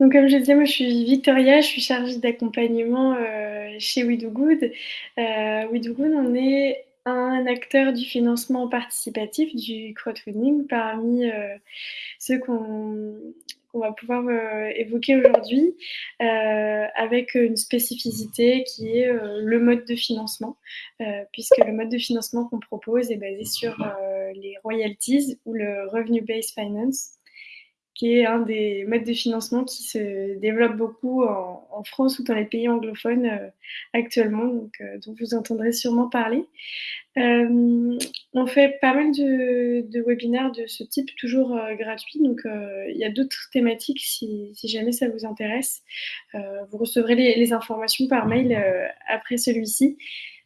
Donc, comme je disais, moi, je suis Victoria, je suis chargée d'accompagnement euh, chez We Do Good. Euh, We Do Good, on est un acteur du financement participatif du crowdfunding parmi euh, ceux qu'on va pouvoir évoquer aujourd'hui avec une spécificité qui est le mode de financement, puisque le mode de financement qu'on propose est basé sur les royalties ou le revenue-based finance qui est un des modes de financement qui se développe beaucoup en, France ou dans les pays anglophones euh, actuellement, donc, euh, dont vous entendrez sûrement parler. Euh, on fait pas mal de, de, webinaires de ce type, toujours gratuits, donc il y a d'autres thématiques si, jamais ça vous intéresse. Vous recevrez les, informations par mail après celui-ci.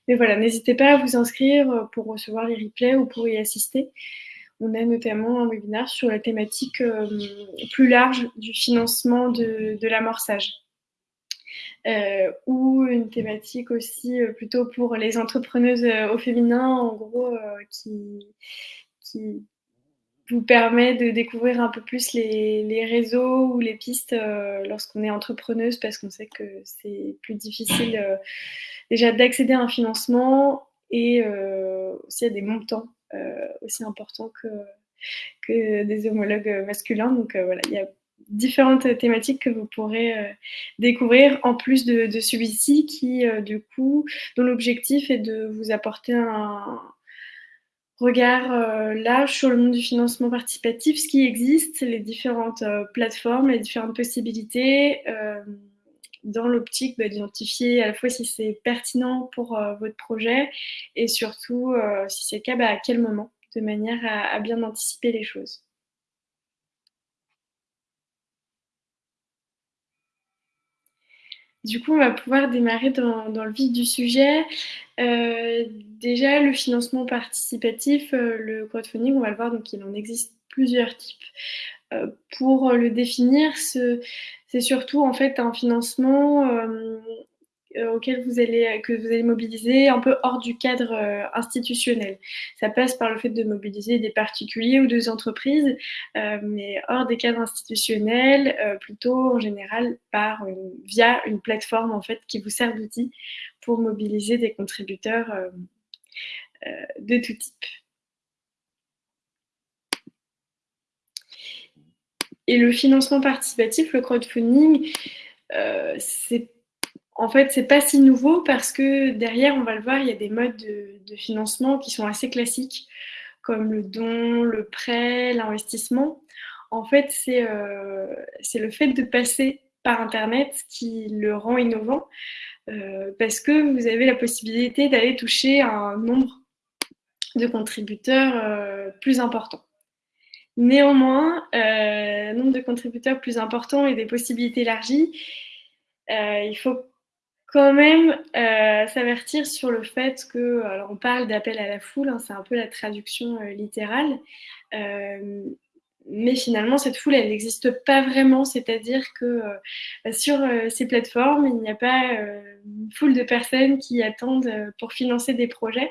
Mais voilà, n'hésitez pas à vous inscrire pour recevoir les replays ou pour y assister on a notamment un webinaire sur la thématique euh, plus large du financement de, l'amorçage. Euh, ou une thématique aussi euh, plutôt pour les entrepreneuses au féminin, en gros, qui, vous permet de découvrir un peu plus les, réseaux ou les pistes lorsqu'on est entrepreneuse, parce qu'on sait que c'est plus difficile déjà d'accéder à un financement et aussi à des montants aussi important que, que des homologues masculins. Donc euh, voilà, il y a différentes thématiques que vous pourrez euh, découvrir en plus de, celui-ci qui, euh, du coup, dont l'objectif est de vous apporter un regard euh, large sur le monde du financement participatif, ce qui existe, les différentes plateformes, les différentes possibilités dans l'optique bah, d'identifier à la fois si c'est pertinent pour euh, votre projet et surtout, euh, si c'est le cas, bah, à quel moment, de manière à, bien anticiper les choses. Du coup, on va pouvoir démarrer dans, le vif du sujet. Euh, déjà, le financement participatif, le crowdfunding, on va le voir, donc il en existe plusieurs types. Pour le définir, c'est surtout en fait un financement euh, auquel vous allez, que vous allez mobiliser un peu hors du cadre euh, institutionnel. Ça passe par le fait de mobiliser des particuliers ou des entreprises, euh, mais hors des cadres institutionnels, euh, plutôt en général par via une plateforme en fait qui vous sert d'outil pour mobiliser des contributeurs de tout type. Et le financement participatif, le crowdfunding, euh, en fait, c'est pas si nouveau parce que derrière, on va le voir, il y a des modes de, financement qui sont assez classiques, comme le don, le prêt, l'investissement. En fait, c'est euh, le fait de passer par Internet qui le rend innovant euh, parce que vous avez la possibilité d'aller toucher un nombre de contributeurs plus important. Néanmoins, euh, nombre de contributeurs plus important et des possibilités élargies, euh, il faut quand même euh, s'avertir sur le fait que, alors on parle d'appel à la foule, hein, c'est un peu la traduction euh, littérale, mais finalement cette foule elle n'existe pas vraiment, c'est-à-dire que sur ces plateformes il n'y a pas une foule de personnes qui attendent pour financer des projets.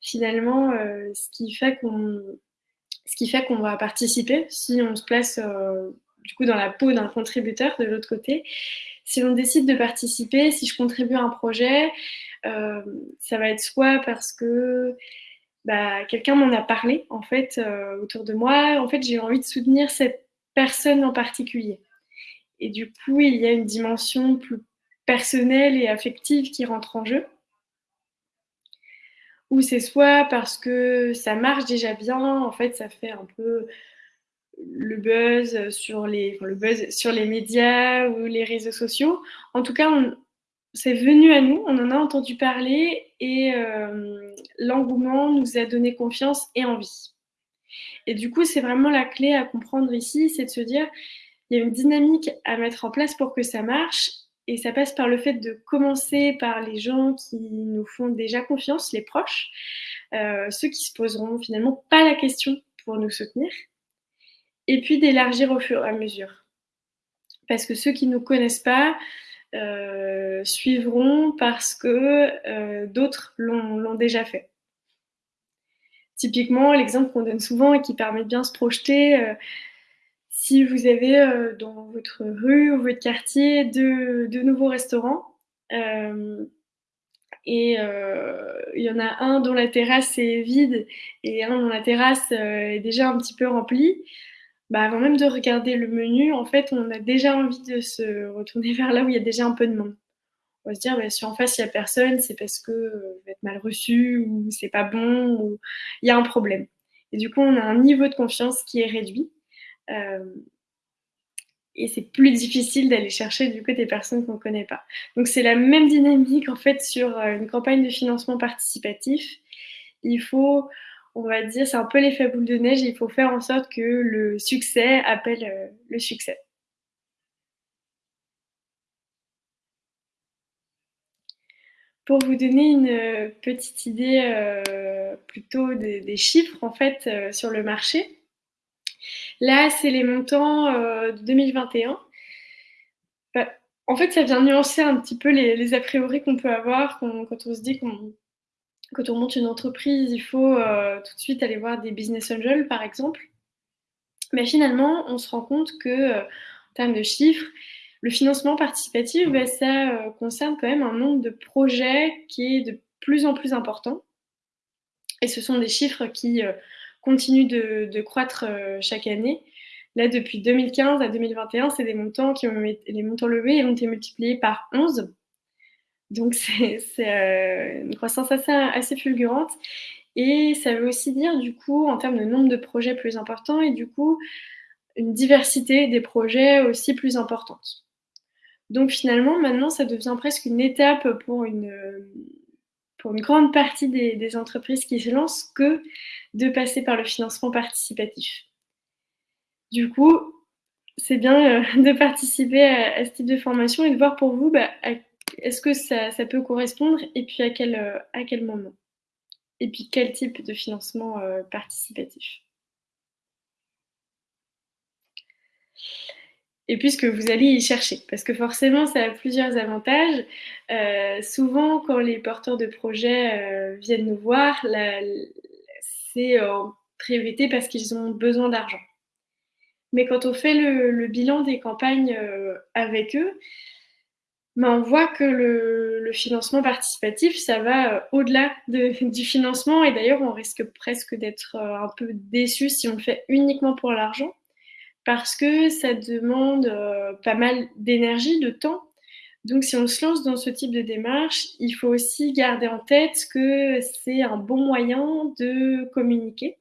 Finalement, ce qui fait qu'on ce qui fait qu'on va participer si on se place euh, du coup dans la peau d'un contributeur de l'autre côté. Si on décide de participer, si je contribue à un projet, euh, ça va être soit parce que bah, quelqu'un m'en a parlé en fait euh, autour de moi. En fait, j'ai envie de soutenir cette personne en particulier. Et du coup, il y a une dimension plus personnelle et affective qui rentre en jeu c'est soit parce que ça marche déjà bien, en fait, ça fait un peu le buzz sur les, buzz sur les médias ou les réseaux sociaux. En tout cas, c'est venu à nous, on en a entendu parler et euh, l'engouement nous a donné confiance et envie. Et du coup, c'est vraiment la clé à comprendre ici, c'est de se dire, il y a une dynamique à mettre en place pour que ça marche et ça passe par le fait de commencer par les gens qui nous font déjà confiance, les proches, euh, ceux qui se poseront finalement pas la question pour nous soutenir, et puis d'élargir au fur et à mesure. Parce que ceux qui ne nous connaissent pas euh, suivront parce que euh, d'autres l'ont déjà fait. Typiquement, l'exemple qu'on donne souvent et qui permet de bien se projeter, Si vous avez, heu, dans votre rue ou votre quartier de nouveaux restaurants, hem et heu, il y en a un dont la terrasse est vide et un dont la terrasse, est déjà un petit peu remplie, bah, avant même de regarder le menu, en fait, on a déjà envie de se retourner vers là où il y a déjà un peu de monde. On va se dire: «Bah, si en face il y a personne, c'est parce que, vais être mal reçu ou c'est pas bon ou il y a un problème» et du coup, on a un niveau de confiance qui est réduit, et c'est plus difficile d'aller chercher du coup des personnes qu'on connaît pas. Donc c'est la même dynamique en fait sur, heu, une campagne de financement participatif. Il faut, on va dire, c'est un peu l'effet boule de neige, il faut faire en sorte que le succès appelle, heu, le succès. Pour vous donner une, petite idée, plutôt des chiffres en fait, sur le marché. Là, c'est les montants, heu, de 2021. Bah, en fait, ça vient nuancer un petit peu les a priori qu'on peut avoir quand on se dit qu'on quand on monte une entreprise, il faut, heu, tout de suite aller voir des business angels, par exemple. Mais finalement, on se rend compte que, heu, en termes de chiffres, le financement participatif, bah, ça, concerne quand même un nombre de projets qui est de plus en plus important et ce sont des chiffres qui, heu, continuent de croître, heu, chaque année. Là, depuis 2015 à 2021, c'est des montants qui ont les montants levés ont été multipliés par 11. Donc c'est heu, une croissance assez fulgurante et ça veut aussi dire du coup, en termes de nombre de projets plus importants et du coup, une diversité des projets aussi plus importante. Donc finalement, maintenant, ça devient presque une étape pour une, hem, pour une grande partie des des entreprises qui se lancent que de passer par le financement participatif. Du coup, c'est bien, heu, de participer à ce type de formation et de voir pour vous, bah, est-ce que ça peut correspondre et puis à quel, heu, à quel moment? Et puis quel type de financement, heu, participatif? Et puis ce que vous allez y chercher, parce que forcément ça a plusieurs avantages. Souvent quand les porteurs de projets, viennent nous voir, en priorité parce qu'ils ont besoin d'argent. Mais quand on fait le bilan des campagnes, heu, avec eux, ben, on voit que le financement participatif, ça va, heu, au-delà de du financement et d'ailleurs on risque presque d'être, un peu déçus si on le fait uniquement pour l'argent. Parce que ça demande, pas mal d'énergie, de temps. Donc si on se lance dans ce type de démarche, il faut aussi garder en tête que c'est un bon moyen de communiquer.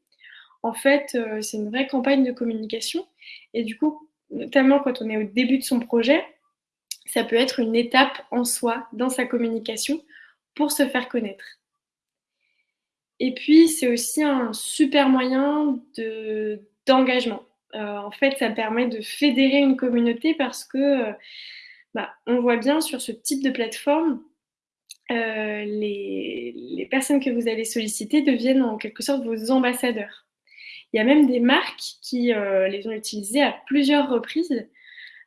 En fait, heu, c'est une vraie campagne de communication et du coup, notamment quand on est au début de son projet, ça peut être une étape en soi dans sa communication pour se faire connaître. Et puis, c'est aussi un super moyen de d'engagement. Heu, en fait, ça permet de fédérer une communauté parce que, heu, bah, on voit bien sur ce type de plateforme, heu, les personnes que vous allez solliciter deviennent en quelque sorte vos ambassadeurs. Il y a même des marques qui, heu, les ont utilisés à plusieurs reprises,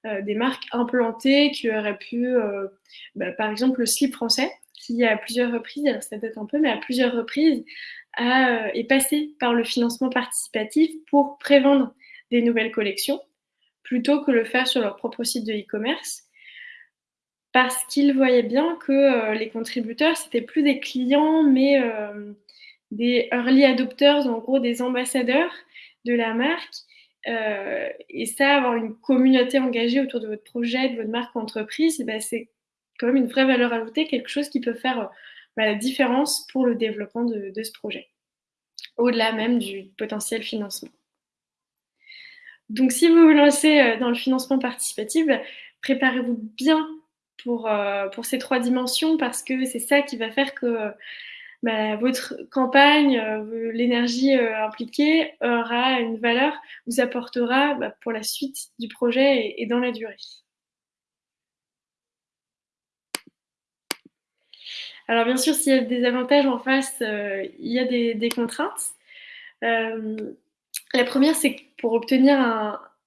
heu, des marques implantées qui auraient pu, bah, par exemple, le slip français qui à plusieurs reprises, alors ça date un peu, mais à plusieurs reprises est passé par le financement participatif pour prévendre des nouvelles collections, plutôt que le faire sur leur propre site de e-commerce. Parce qu'ils voyaient bien que, heu, les contributeurs, c'était plus des clients, mais hem, des early adopters, en gros des ambassadeurs de la marque, heu et ça, avoir une communauté engagée autour de votre projet, de votre marque entreprise, bah, c'est quand même une vraie valeur ajoutée, quelque chose qui peut faire, bah, la différence pour le développement de ce projet. Au-delà même du potentiel financement. Donc si vous vous lancez, dans le financement participatif, bah, préparez-vous bien pour, heu, pour ces 3 dimensions parce que c'est ça qui va faire que, bah, votre campagne, heu, l'énergie, heu, impliquée aura une valeur, vous apportera, bah, pour la suite du projet et dans la durée. Alors bien sûr, s'il y a des avantages en face, il y a des contraintes. La 1re, c'est que pour obtenir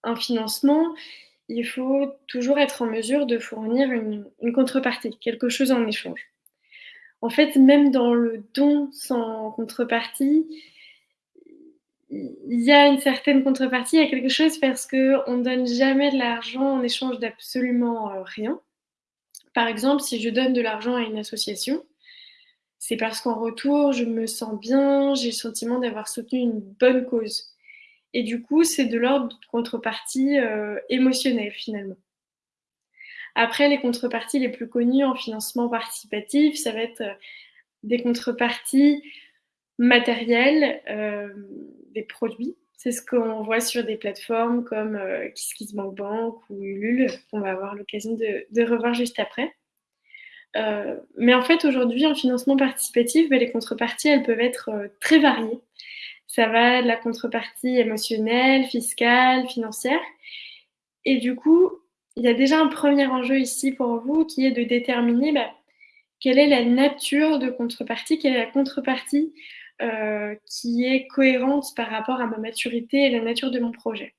un financement, il faut toujours être en mesure de fournir une contrepartie, quelque chose en échange. En fait, même dans le don sans contrepartie il y a une certaine contrepartie, il y a quelque chose parce qu'on ne donne jamais de l'argent en échange d'absolument euh, rien. Par exemple, si je donne de l'argent à une association, c'est parce qu'en retour, je me sens bien, j'ai le sentiment d'avoir soutenu une bonne cause. Et du coup, c'est de l'ordre de contrepartie euh, émotionnelle finalement. Après, les contreparties les plus connues en financement participatif, ça va être euh, des contreparties matérielles, euh, des produits. C'est ce qu'on voit sur des plateformes comme euh, KissKissBankBank ou Ulule, qu'on va avoir l'occasion de, revoir juste après. Mais en fait, aujourd'hui, en financement participatif, ben, les contreparties, elles peuvent être très variées. Ça va de la contrepartie émotionnelle, fiscale, financière. Et du coup, il y a déjà un premier enjeu ici pour vous qui est de déterminer ben, quelle est la nature de contrepartie, quelle est la contrepartie euh, qui est cohérente par rapport à ma maturité et la nature de mon projet.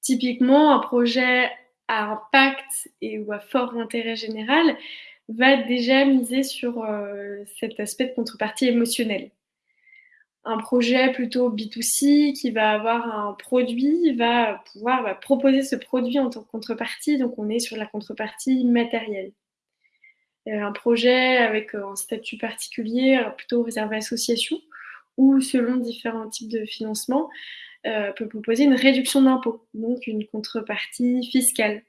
Typiquement, un projet à impact et ou à fort intérêt général va déjà miser sur euh, cet aspect de contrepartie émotionnelle. Un projet plutôt B2C qui va avoir un produit va pouvoir proposer ce produit en tant que contrepartie, donc on est sur la contrepartie matérielle. Euh, un projet avec euh, un statut particulier, euh, plutôt réservé à l'association, ou selon différents types de financement, peut proposer une réduction d'impôt, donc une contrepartie fiscale.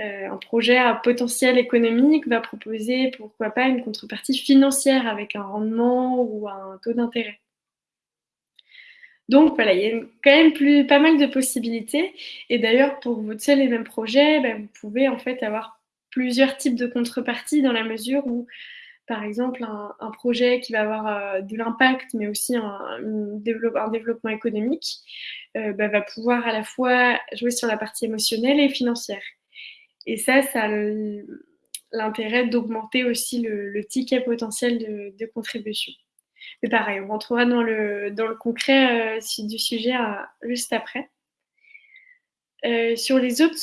un projet à potentiel économique va proposer, pourquoi pas, une contrepartie financière avec un rendement ou un taux d'intérêt. Donc voilà, il y a quand même pas mal de possibilités. Et d'ailleurs, pour votre seul et même projet, ben, vous pouvez en fait avoir plusieurs types de contreparties dans la mesure où, par exemple, un, projet qui va avoir euh, de l'impact, mais aussi un, développement économique, euh, bah, va pouvoir à la fois jouer sur la partie émotionnelle et financière. Et ça, ça a l'intérêt d'augmenter aussi le, ticket potentiel de, contribution. Mais pareil, on rentrera dans le, dans le concret euh, du sujet juste après. sur les autres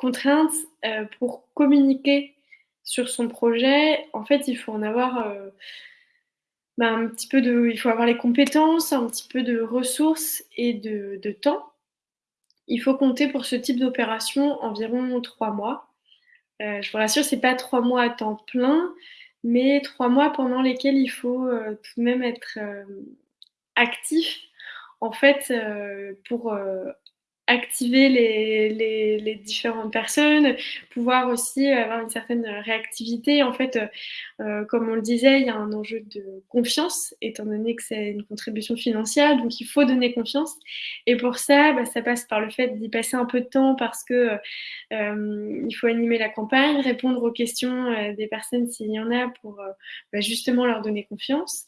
contraintes euh, pour communiquer sur son projet, en fait, il faut en avoir euh, bah, un petit peu de, il faut avoir les compétences, un petit peu de ressources et de, temps. Il faut compter pour ce type d'opération environ trois mois. Euh, je vous rassure, c'est pas trois mois à temps plein, mais trois mois pendant lesquels il faut tout de même être actif en fait pour activer les, différentes personnes, pouvoir aussi avoir une certaine réactivité. En fait, euh, comme on le disait, il y a un enjeu de confiance, étant donné que c'est une contribution financière, donc il faut donner confiance. Et pour ça, bah, ça passe par le fait d'y passer un peu de temps parce que euh, il faut animer la campagne, répondre aux questions euh, des personnes s'il y en a pour bah, justement leur donner confiance.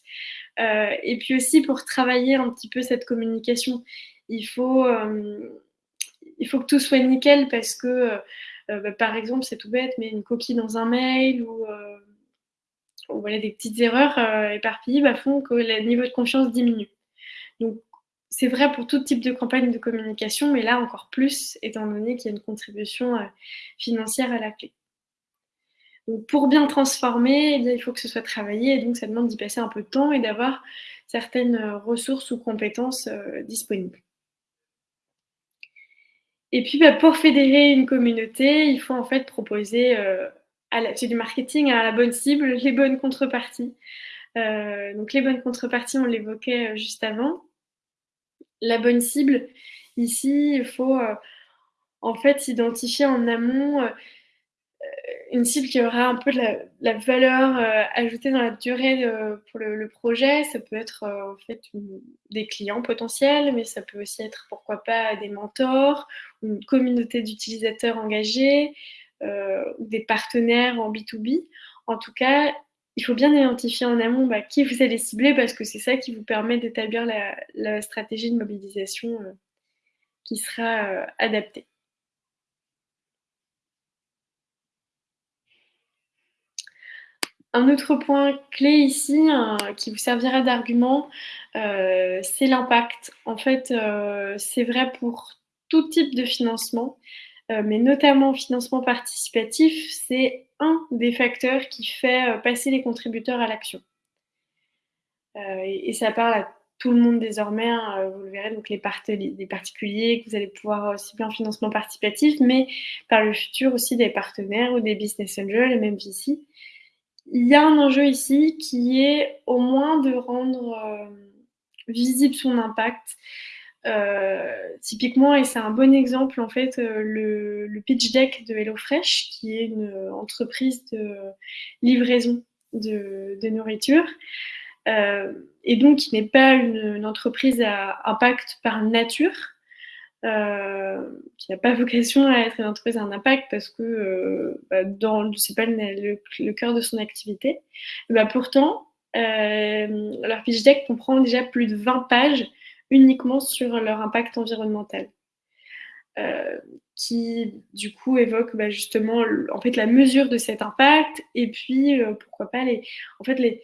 et puis aussi pour travailler un petit peu cette communication il faut, il faut que tout soit nickel parce que, euh, euh, bah, par exemple, c'est tout bête, mais une coquille dans un mail ou, euh, voilà, des petites erreurs éparpillées bah, font que le niveau de confiance diminue. Donc, c'est vrai pour tout type de campagne de communication, mais là encore plus, étant donné qu'il y a une contribution financière à la clé. Donc, pour bien transformer, eh il faut que ce soit travaillé, et donc ça demande d'y passer un peu de temps et d'avoir certaines ressources ou compétences disponibles. Et puis, bah, pour fédérer une communauté, il faut en fait proposer, euh, c'est du marketing à la bonne cible, les bonnes contreparties. Euh, donc, les bonnes contreparties, on l'évoquait euh, juste avant. La bonne cible, ici, il faut en fait identifier en amont une cible qui aura un peu de la, valeur euh, ajoutée dans la durée pour le, projet. Ça peut être euh, en fait des clients potentiels, mais ça peut aussi être pourquoi pas des mentors, une communauté d'utilisateurs engagés, euh, ou des partenaires en B2B. En tout cas, il faut bien identifier en amont bah, qui vous allez cibler parce que c'est ça qui vous permet d'établir la, stratégie de mobilisation qui sera adaptée. Un autre point clé ici, hein, qui vous servira d'argument, euh, c'est l'impact. En fait, euh, c'est vrai pour tout type de financement, euh, mais notamment financement participatif, c'est un des facteurs qui fait passer les contributeurs à l'action. Et, ça parle à tout le monde désormais, hein, vous le verrez, donc les, particuliers que vous allez pouvoir cibler en financement participatif, mais par le futur aussi des partenaires ou des business angels et même ici. Il y a un enjeu ici qui est au moins de rendre visible son impact. Euh, typiquement, et c'est un bon exemple, en fait, euh, le, pitch deck de HelloFresh, qui est une entreprise de livraison de, nourriture, euh, et donc qui n'est pas une, entreprise à impact par nature, qui n'a pas vocation à être une entreprise à un impact parce que bah, dans c'est pas le, cœur de son activité. bah, pourtant, leur pitch deck comprend déjà plus de 20 pages uniquement sur leur impact environnemental. Euh, qui du coup évoque bah, justement en fait la mesure de cet impact et puis euh, pourquoi pas les en fait les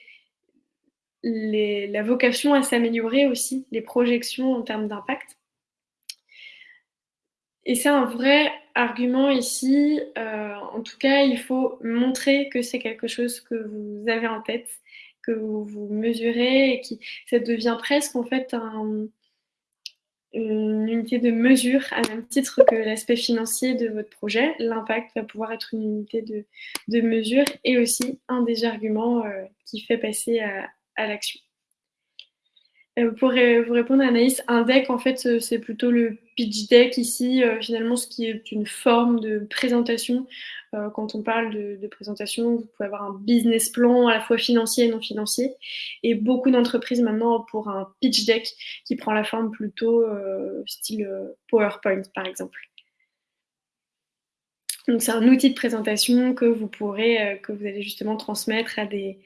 la vocation à s'améliorer aussi les projections en termes d'impact et c'est un vrai argument ici euh, en tout cas il faut montrer que c'est quelque chose que vous avez en tête que vous, vous mesurez et qui ça devient presque en fait un, une unité de mesure à même titre que l'aspect financier de votre projet. L'impact va pouvoir être une unité de, mesure et aussi un des arguments euh, qui fait passer à, l'action. Euh, pour vous répondre, Anaïs, un deck, en fait, c'est plutôt le pitch deck ici, euh, finalement, ce qui est une forme de présentation euh, quand on parle de, présentation, vous pouvez avoir un business plan à la fois financier et non financier. Et beaucoup d'entreprises maintenant pour un pitch deck qui prend la forme plutôt euh, style euh, PowerPoint, par exemple. Donc c'est un outil de présentation que vous pourrez, que vous allez justement transmettre à des,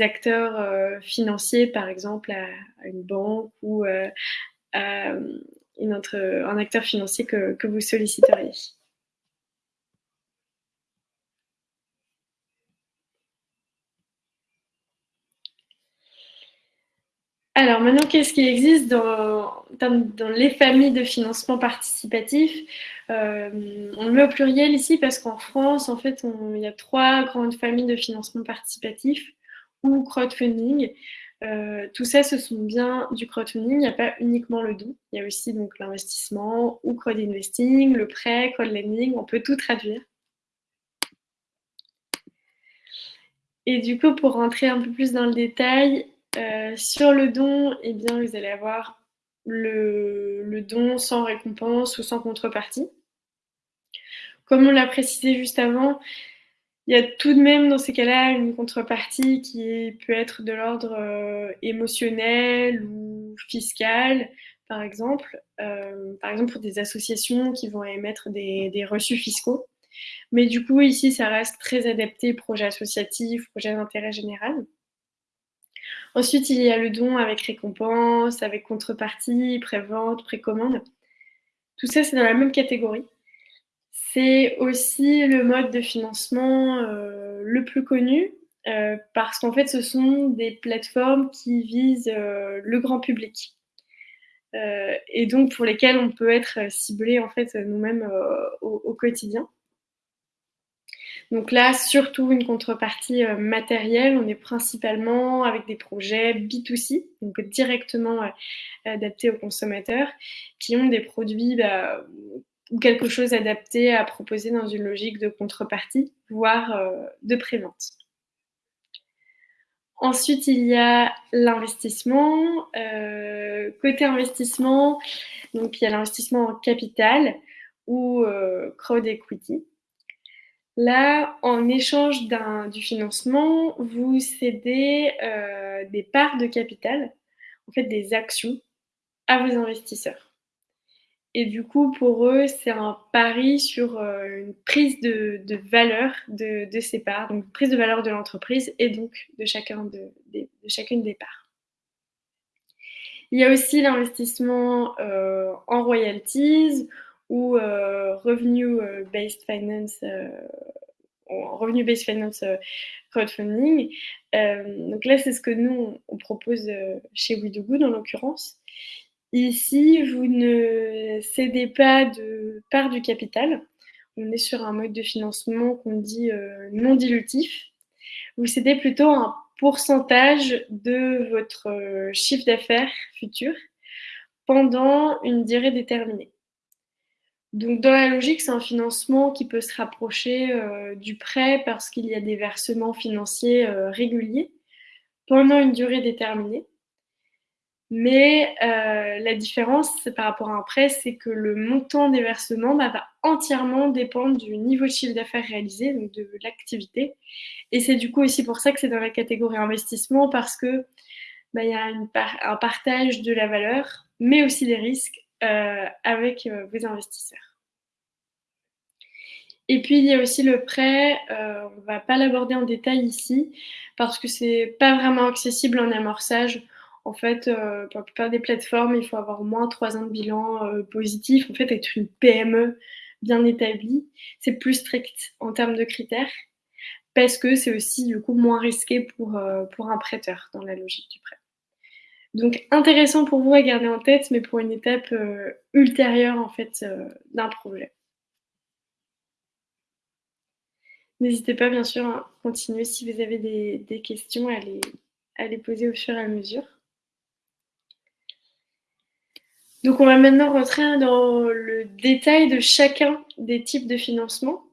acteurs financiers, par exemple à, une banque ou à une un acteur financier que vous solliciteriez. Alors maintenant, qu'est-ce qui existe dans, dans, les familles de financement participatif? Euh, On le met au pluriel ici parce qu'en France, en fait, il y a trois grandes familles de financement participatif ou crowdfunding. Euh, tout ça, ce sont bien du crowdfunding. Il n'y a pas uniquement le don. Il y a aussi donc l'investissement ou crowd investing, le prêt, crowd lending. On peut tout traduire. Et du coup, pour rentrer un peu plus dans le détail, euh, sur le don, eh bien, vous allez avoir le, don sans récompense ou sans contrepartie. Comme on l'a précisé juste avant, il y a tout de même dans ces cas-là une contrepartie qui peut être de l'ordre euh, émotionnel ou fiscal, par exemple. Euh, par exemple pour des associations qui vont émettre des, reçus fiscaux. Mais du coup, ici, ça reste très adapté projet associatif, projet d'intérêt général. Ensuite, il y a le don avec récompense, avec contrepartie, pré-vente, précommande. Tout ça, c'est dans la même catégorie. C'est aussi le mode de financement euh, le plus connu euh, parce qu'en fait, ce sont des plateformes qui visent euh, le grand public. et donc pour lesquelles on peut être ciblé en fait nous-mêmes au, quotidien. Donc là, surtout une contrepartie matérielle. On est principalement avec des projets B2C, donc directement adaptés aux consommateurs, qui ont des produits bah, ou quelque chose adapté à proposer dans une logique de contrepartie, voire euh, de prévente. Ensuite, il y a l'investissement. côté investissement, donc il y a l'investissement en capital ou crowd equity. Là, en échange du financement, vous cédez euh, des parts de capital, en fait des actions, à vos investisseurs. Et du coup, pour eux, c'est un pari sur euh, une prise de, valeur de, ces parts, donc prise de valeur de l'entreprise et donc de, chacun de, chacune des parts. Il y a aussi l'investissement euh, en royalties ou euh, revenu-based euh, finance, revenu-based finance crowdfunding. donc là, c'est ce que nous, on propose chez WeDoGood en l'occurrence. Ici, vous ne cédez pas de part du capital. On est sur un mode de financement qu'on dit non dilutif. Vous cédez plutôt un pourcentage de votre chiffre d'affaires futur pendant une durée déterminée. Donc dans la logique, c'est un financement qui peut se rapprocher du prêt parce qu'il y a des versements financiers réguliers pendant une durée déterminée. Mais euh, la différence par rapport à un prêt, c'est que le montant des versements bah, va entièrement dépendre du niveau de chiffre d'affaires réalisé, donc de l'activité. Et c'est du coup aussi pour ça que c'est dans la catégorie investissement, parce que bah, y a un partage de la valeur, mais aussi des risques euh, avec euh, vos investisseurs. Et puis il y a aussi le prêt, on ne va pas l'aborder en détail ici, parce que c'est pas vraiment accessible en amorçage. En fait, euh, pour la plupart des plateformes, il faut avoir au moins trois ans de bilan euh, positif. En fait, être une PME bien établie, c'est plus strict en termes de critères parce que c'est aussi du coup moins risqué pour, euh, pour un prêteur dans la logique du prêt. Donc intéressant pour vous à garder en tête, mais pour une étape ultérieure en fait d'un projet. N'hésitez pas bien sûr à continuer si vous avez des, questions à les poser au fur et à mesure. Donc on va maintenant rentrer dans le détail de chacun des types de financement.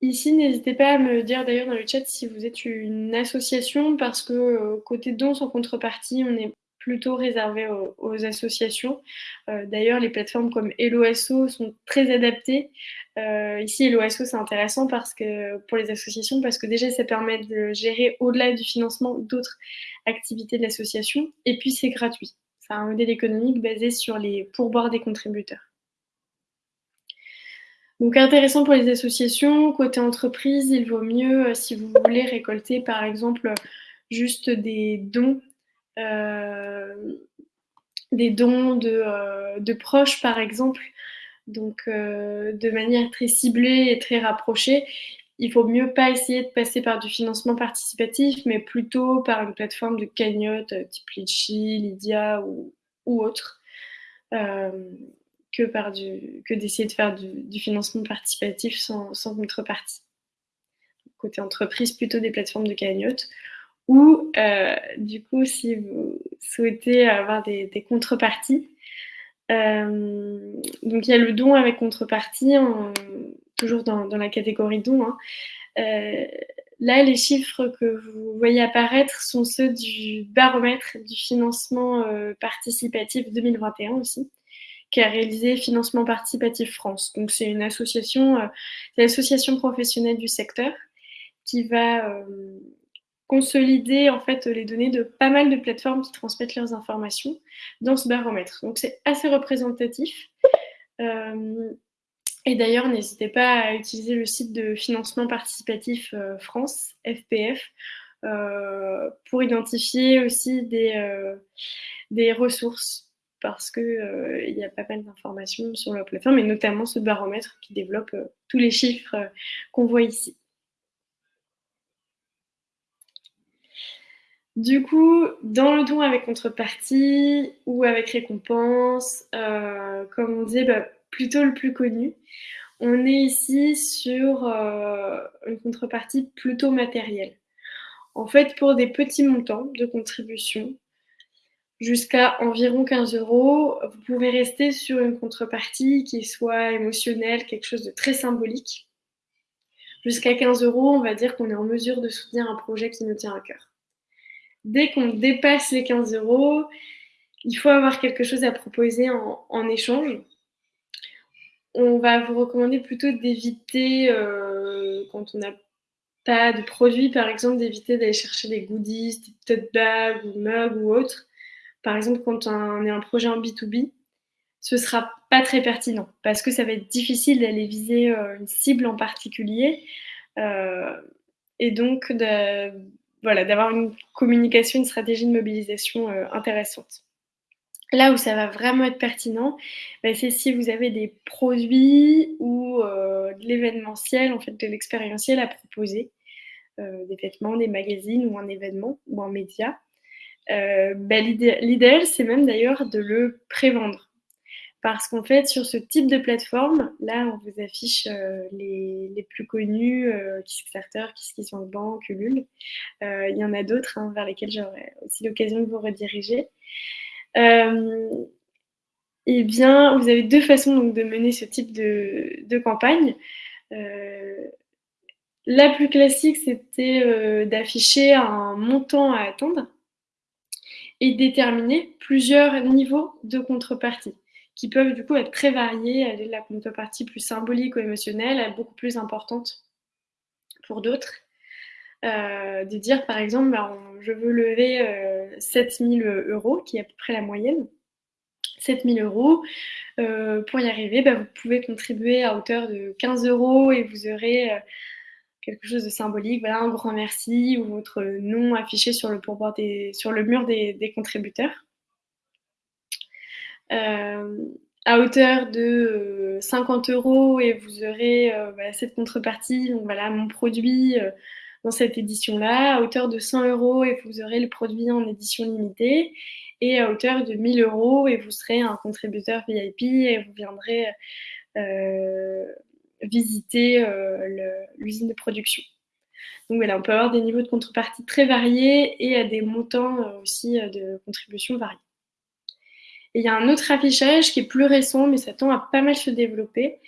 Ici, n'hésitez pas à me dire d'ailleurs dans le chat si vous êtes une association, parce que euh, côté dons sans contrepartie, on est plutôt réservé aux, associations. Euh, d'ailleurs, les plateformes comme HelloAsso sont très adaptées. Euh, ici, HelloAsso, c'est intéressant parce que, pour les associations parce que déjà, ça permet de gérer au-delà du financement d'autres activités de l'association. Et puis, c'est gratuit. C'est un modèle économique basé sur les pourboires des contributeurs. Donc intéressant pour les associations. Côté entreprise, il vaut mieux euh, si vous voulez récolter par exemple juste des dons, euh, des dons de, euh, de, proches par exemple, donc de manière très ciblée et très rapprochée il faut mieux pas essayer de passer par du financement participatif, mais plutôt par une plateforme de cagnotte euh, type Litchi, Lydia ou, autre, euh, que, d'essayer de faire du, financement participatif sans, sans, contrepartie. Côté entreprise, plutôt des plateformes de cagnotte. Ou, euh, du coup, si vous souhaitez avoir des, contreparties, donc il y a le don avec contrepartie, toujours dans, la catégorie don. Hein. Euh, là, les chiffres que vous voyez apparaître sont ceux du baromètre du financement euh, participatif 2021 aussi, qui a réalisé Financement Participatif France. Donc, c'est une association, euh, l'association professionnelle du secteur qui va consolider en fait les données de pas mal de plateformes qui transmettent leurs informations dans ce baromètre. Donc, c'est assez représentatif. Et d'ailleurs, n'hésitez pas à utiliser le site de financement participatif euh, France, FPF, euh, pour identifier aussi des, euh, ressources, parce qu'il il y a pas mal d'informations sur la plateforme, et notamment ce baromètre qui développe tous les chiffres qu'on voit ici. Du coup, dans le don avec contrepartie ou avec récompense, comme on disait, bah, plutôt le plus connu. On est ici sur euh, une contrepartie plutôt matérielle. En fait, pour des petits montants de contribution, jusqu'à environ 15 euros, vous pouvez rester sur une contrepartie qui soit émotionnelle, quelque chose de très symbolique. Jusqu'à 15 euros, on va dire qu'on est en mesure de soutenir un projet qui nous tient à cœur. Dès qu'on dépasse les 15 euros, il faut avoir quelque chose à proposer en échange on va vous recommander plutôt d'éviter, euh, quand on n'a pas de produits, par exemple, d'éviter d'aller chercher des goodies, des tote bags ou mugs ou autres. Par exemple, quand on est un projet en B2B, ce sera pas très pertinent parce que ça va être difficile d'aller viser euh, une cible en particulier euh, et donc voilà, d'avoir une communication, une stratégie de mobilisation intéressante. Là où ça va vraiment être pertinent, bah, c'est si vous avez des produits ou euh, de l'événementiel, en fait de l'expérientiel à proposer, euh, des vêtements, des magazines ou un événement ou un média. Euh, bah, l'idéal, c'est même d'ailleurs de le prévendre. parce qu'en fait, sur ce type de plateforme, là, on vous affiche les, les, plus connus, Kickstarter, KissKissBankBank, Ulule. il y en a d'autres hein, vers lesquels j'aurai aussi l'occasion de vous rediriger. Eh bien, vous avez deux façons donc, de mener ce type de, de campagne. La plus classique, c'était euh, d'afficher un montant à attendre et déterminer plusieurs niveaux de contrepartie qui peuvent du coup être très variés, aller de la contrepartie plus symbolique ou émotionnelle à beaucoup plus importante pour d'autres. Euh, de dire par exemple, bah, je veux lever euh, 7000 euros, qui est à peu près la moyenne. 7000 euros. Euh, pour y arriver, bah, vous pouvez contribuer à hauteur de 15 euros et vous aurez quelque chose de symbolique, voilà, un grand merci ou votre nom affiché sur le, mur des, contributeurs. Euh, à hauteur de 50 euh, euros et vous aurez euh, cette contrepartie, donc voilà mon produit dans cette édition-là. À hauteur de 100 euros et vous aurez le produit en édition limitée. Et à hauteur de 1000 euros et vous serez un contributeur VIP et vous viendrez visiter euh, l'usine de production. Donc voilà, on peut avoir des niveaux de contrepartie très variés et à des montants euh, aussi euh, de contribution variés. Et il y a un autre affichage qui est plus récent, mais ça tend à pas mal se développer.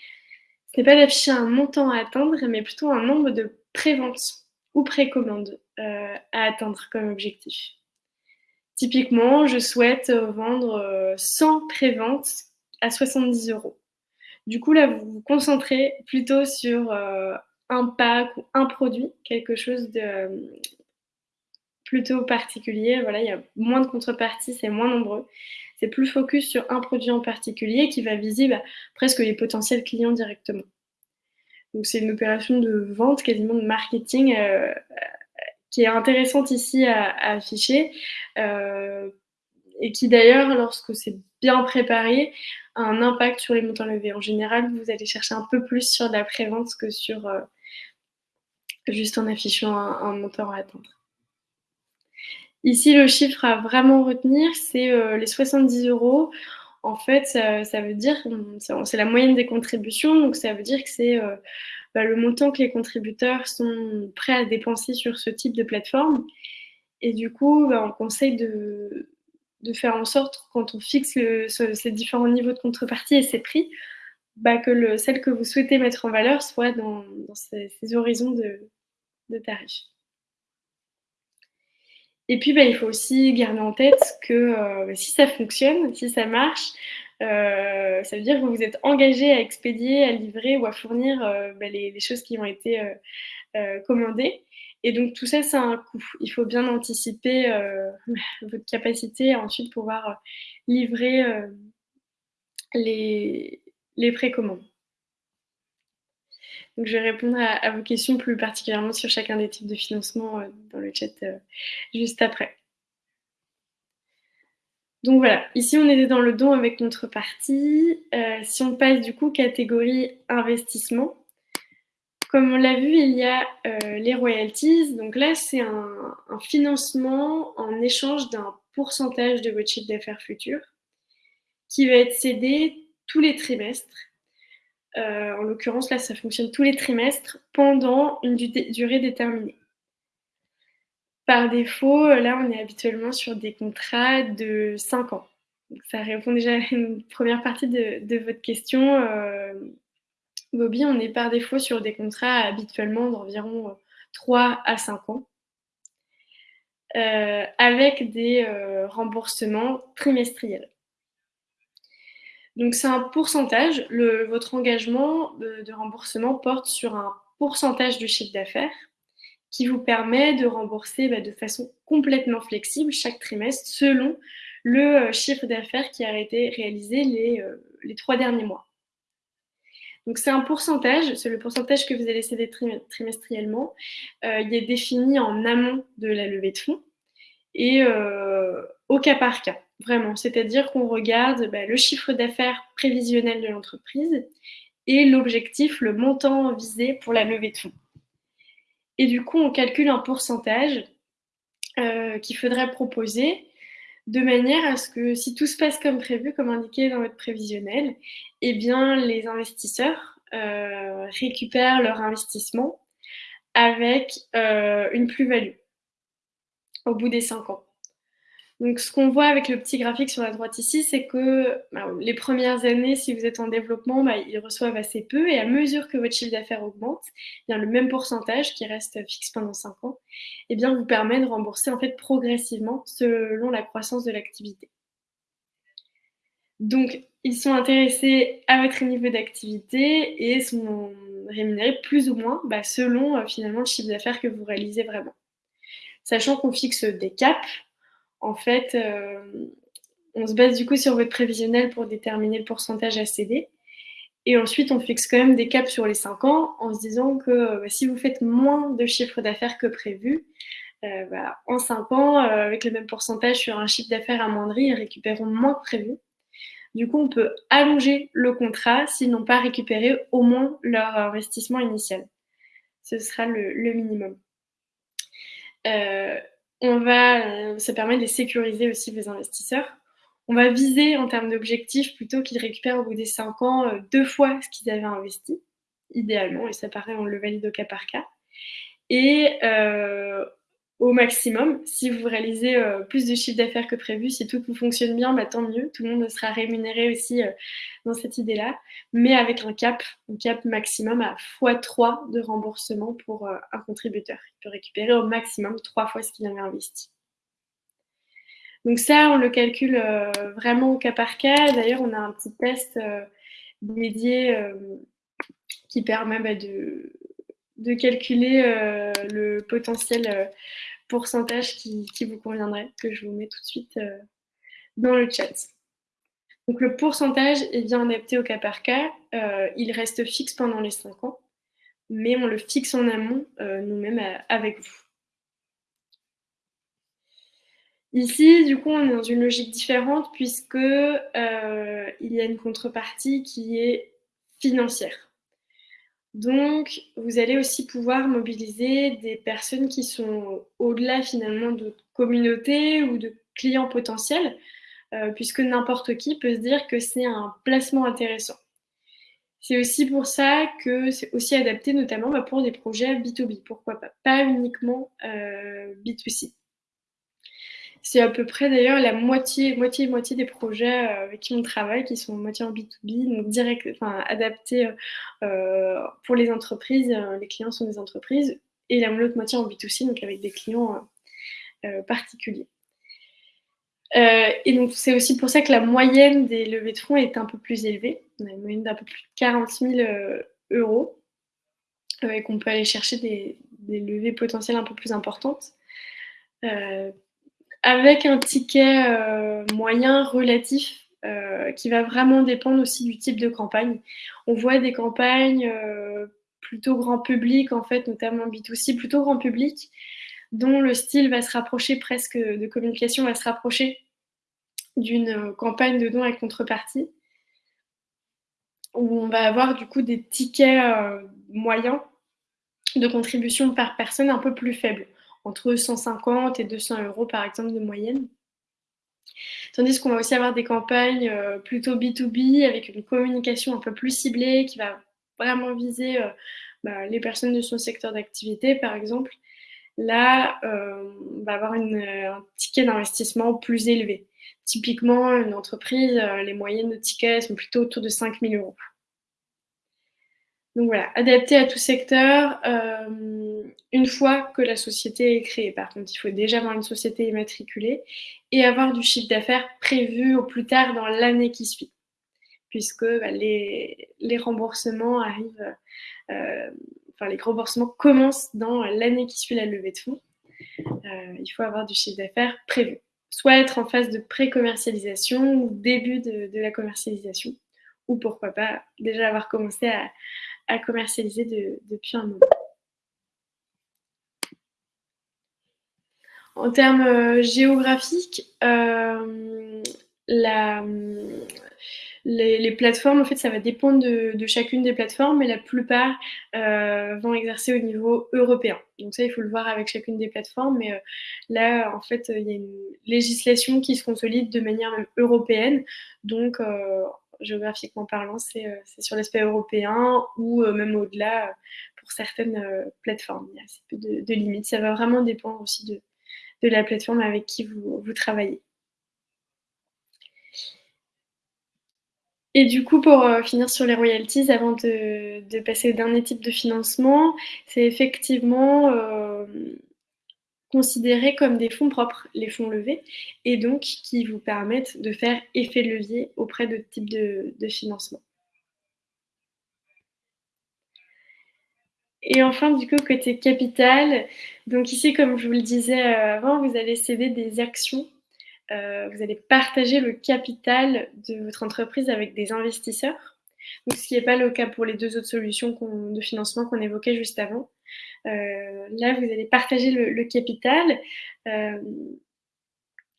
Ce n'est pas d'afficher un montant à atteindre, mais plutôt un nombre de préventes ou précommandes à atteindre comme objectif. Typiquement, je souhaite vendre 100 préventes à 70 euros. Du coup, là, vous vous concentrez plutôt sur euh, un pack ou un produit, quelque chose de euh, plutôt particulier. Voilà, il y a moins de contreparties, c'est moins nombreux. C'est plus focus sur un produit en particulier qui va viser presque les potentiels clients directement. Donc c'est une opération de vente, quasiment de marketing, euh, qui est intéressante ici à, afficher et qui d'ailleurs, lorsque c'est bien préparé, a un impact sur les montants levés. En général, vous allez chercher un peu plus sur la prévente que sur euh, juste en affichant un, montant à atteindre. Ici, le chiffre à vraiment retenir, c'est euh, les 70 euros. En fait, ça, veut dire, c'est la moyenne des contributions, donc ça veut dire que c'est euh, bah, le montant que les contributeurs sont prêts à dépenser sur ce type de plateforme. Et du coup, bah, on conseille de, faire en sorte, quand on fixe ces différents niveaux de contrepartie et ces prix, bah, que le, celle que vous souhaitez mettre en valeur soit dans, ces, horizons de, tarifs. Et puis, bah, il faut aussi garder en tête que euh, si ça fonctionne, si ça marche, euh, ça veut dire que vous êtes engagé à expédier, à livrer ou à fournir euh, bah, les, choses qui ont été commandées. Et donc tout ça, c'est un coût. Il faut bien anticiper euh, votre capacité à ensuite pouvoir euh, livrer euh, les, les précommandes. Donc je vais répondre à, vos questions plus particulièrement sur chacun des types de financement dans le chat juste après. Donc voilà, ici on était dans le don avec notre partie. si on passe du coup catégorie investissement, comme on l'a vu, il y a euh, les royalties. Donc là, c'est un, financement en échange d'un pourcentage de votre chiffre d'affaires futur qui va être cédé tous les trimestres. Euh, en l'occurrence, là, ça fonctionne tous les trimestres pendant une durée déterminée. Par défaut, là, on est habituellement sur des contrats de 5 ans. ça répond déjà à une première partie de, votre question. Euh, Bobby, on est par défaut sur des contrats habituellement d'environ 3 euh, à 5 ans, euh, avec des remboursements trimestriels. Donc c'est un pourcentage, votre engagement de, remboursement porte sur un pourcentage du chiffre d'affaires qui vous permet de rembourser bah, de façon complètement flexible chaque trimestre selon le chiffre d'affaires qui a été réalisé les trois derniers mois. Donc c'est un pourcentage, c'est le pourcentage que vous allez céder trimestriellement. Euh, il est défini en amont de la levée de fonds et euh, au cas par cas, vraiment. C'est-à-dire qu'on regarde bah, le chiffre d'affaires prévisionnel de l'entreprise et l'objectif, le montant visé pour la levée de fonds. Et du coup, on calcule un pourcentage euh, qu'il faudrait proposer de manière à ce que si tout se passe comme prévu, comme indiqué dans votre prévisionnel, eh bien les investisseurs euh, récupèrent leur investissement avec euh, une plus-value au bout des 5 ans. Donc, ce qu'on voit avec le petit graphique sur la droite ici, c'est que les premières années, si vous êtes en développement, bah, ils reçoivent assez peu. Et à mesure que votre chiffre d'affaires augmente, eh le même pourcentage qui reste fixe pendant 5 ans eh vous permet de rembourser en fait progressivement selon la croissance de l'activité. Donc, ils sont intéressés à votre niveau d'activité et sont rémunérés plus ou moins bah, selon euh, finalement le chiffre d'affaires que vous réalisez vraiment. Sachant qu'on fixe des caps, en fait, euh, on se base du coup sur votre prévisionnel pour déterminer le pourcentage à céder. Et ensuite, on fixe quand même des caps sur les 5 ans en se disant que euh, bah, si vous faites moins de chiffre d'affaires que prévu, euh, bah, en 5 ans, avec le même pourcentage sur un chiffre d'affaires amoindri, ils récupéreront moins que prévu. Du coup, on peut allonger le contrat s'ils n'ont pas récupéré au moins leur investissement initial. Ce sera le, minimum on va, euh, ça permet de sécuriser aussi vos investisseurs. On va viser en termes d'objectifs plutôt qu'ils récupèrent au bout des 5 ans euh, deux fois ce qu'ils avaient investi, idéalement, et ça paraît, on le valide au cas par cas. Et euh, au maximum. Si vous réalisez euh, plus de chiffre d'affaires que prévu, si tout vous fonctionne bien, bah, tant mieux. Tout le monde sera rémunéré aussi euh, dans cette idée-là, mais avec un cap, un cap maximum à x3 de remboursement pour euh, un contributeur. Il peut récupérer au maximum trois fois ce qu'il avait investi. Donc ça, on le calcule vraiment au cas par cas. D'ailleurs, on a un petit test dédié qui permet bah, de, calculer le potentiel pourcentage qui, vous conviendrait, que je vous mets tout de suite euh, dans le chat. Donc le pourcentage est bien adapté au cas par cas. il reste fixe pendant les 5 ans, mais on le fixe en amont nous-mêmes avec vous. Ici, du coup, on est dans une logique différente puisque il y a une contrepartie qui est financière. Donc, vous allez aussi pouvoir mobiliser des personnes qui sont au-delà finalement de communautés ou de clients potentiels, euh, puisque n'importe qui peut se dire que c'est un placement intéressant. C'est aussi pour ça que c'est aussi adapté notamment bah, pour des projets B2B, pourquoi pas, pas uniquement euh, B2C. C'est à peu près d'ailleurs la moitié, moitié, moitié des projets euh, avec qui on travaille qui sont moitié en B2B, donc direct, adaptés euh, pour les entreprises. Euh, les clients sont des entreprises et la l'autre moitié en B2C, donc avec des clients particuliers. et donc c'est aussi pour ça que la moyenne des levées de fonds est un peu plus élevée. On a une moyenne d'un peu plus de 40 000 euros et qu'on peut aller chercher des, levées potentielles un peu plus importantes avec un ticket euh, moyen relatif euh, qui va vraiment dépendre aussi du type de campagne. On voit des campagnes euh, plutôt grand public, en fait, notamment B2C, plutôt grand public, dont le style va se rapprocher presque de communication, va se rapprocher d'une campagne de dons avec contrepartie, où on va avoir du coup des tickets moyens de contribution par personne un peu plus faibles entre 150 et 200 euros par exemple de moyenne. Tandis qu'on va aussi avoir des campagnes euh, plutôt B2B avec une communication un peu plus ciblée qui va vraiment viser euh, bah, les personnes de son secteur d'activité par exemple. Là, euh, on va avoir un ticket d'investissement plus élevé. Typiquement, une entreprise, les moyennes de tickets sont plutôt autour de 5000 euros. Donc voilà, adapté à tout secteur, une fois que la société est créée. Par contre, il faut déjà avoir une société immatriculée et avoir du chiffre d'affaires prévu au plus tard dans l'année qui suit, puisque bah, les, remboursements arrivent, euh, enfin les remboursements commencent dans l'année qui suit la levée de fonds. Euh, il faut avoir du chiffre d'affaires prévu, soit être en phase de pré-commercialisation ou début de la commercialisation, ou pourquoi pas déjà avoir commencé à à commercialiser depuis un moment. En termes euh, géographiques, euh, Les, plateformes, en fait, ça va dépendre de, chacune des plateformes, mais la plupart euh, vont exercer au niveau européen. Donc ça, il faut le voir avec chacune des plateformes. Mais là, en fait, il y a une législation qui se consolide de manière même européenne. Donc, géographiquement parlant, c'est sur l'aspect européen ou même au-delà pour certaines plateformes. Il y a assez peu de, limites. Ça va vraiment dépendre aussi de, de la plateforme avec qui vous, travaillez. Et du coup, pour euh, finir sur les royalties, avant de, passer au dernier type de financement, c'est effectivement euh, considéré comme des fonds propres, les fonds levés, et donc qui vous permettent de faire effet levier auprès de types de financement. Et enfin, du coup, côté capital, donc ici, comme je vous le disais euh, avant, vous allez céder des actions euh, vous allez partager le capital de votre entreprise avec des investisseurs. Donc, ce qui n'est pas le cas pour les deux autres solutions de financement qu'on évoquait juste avant. Euh, là, vous allez partager le, capital.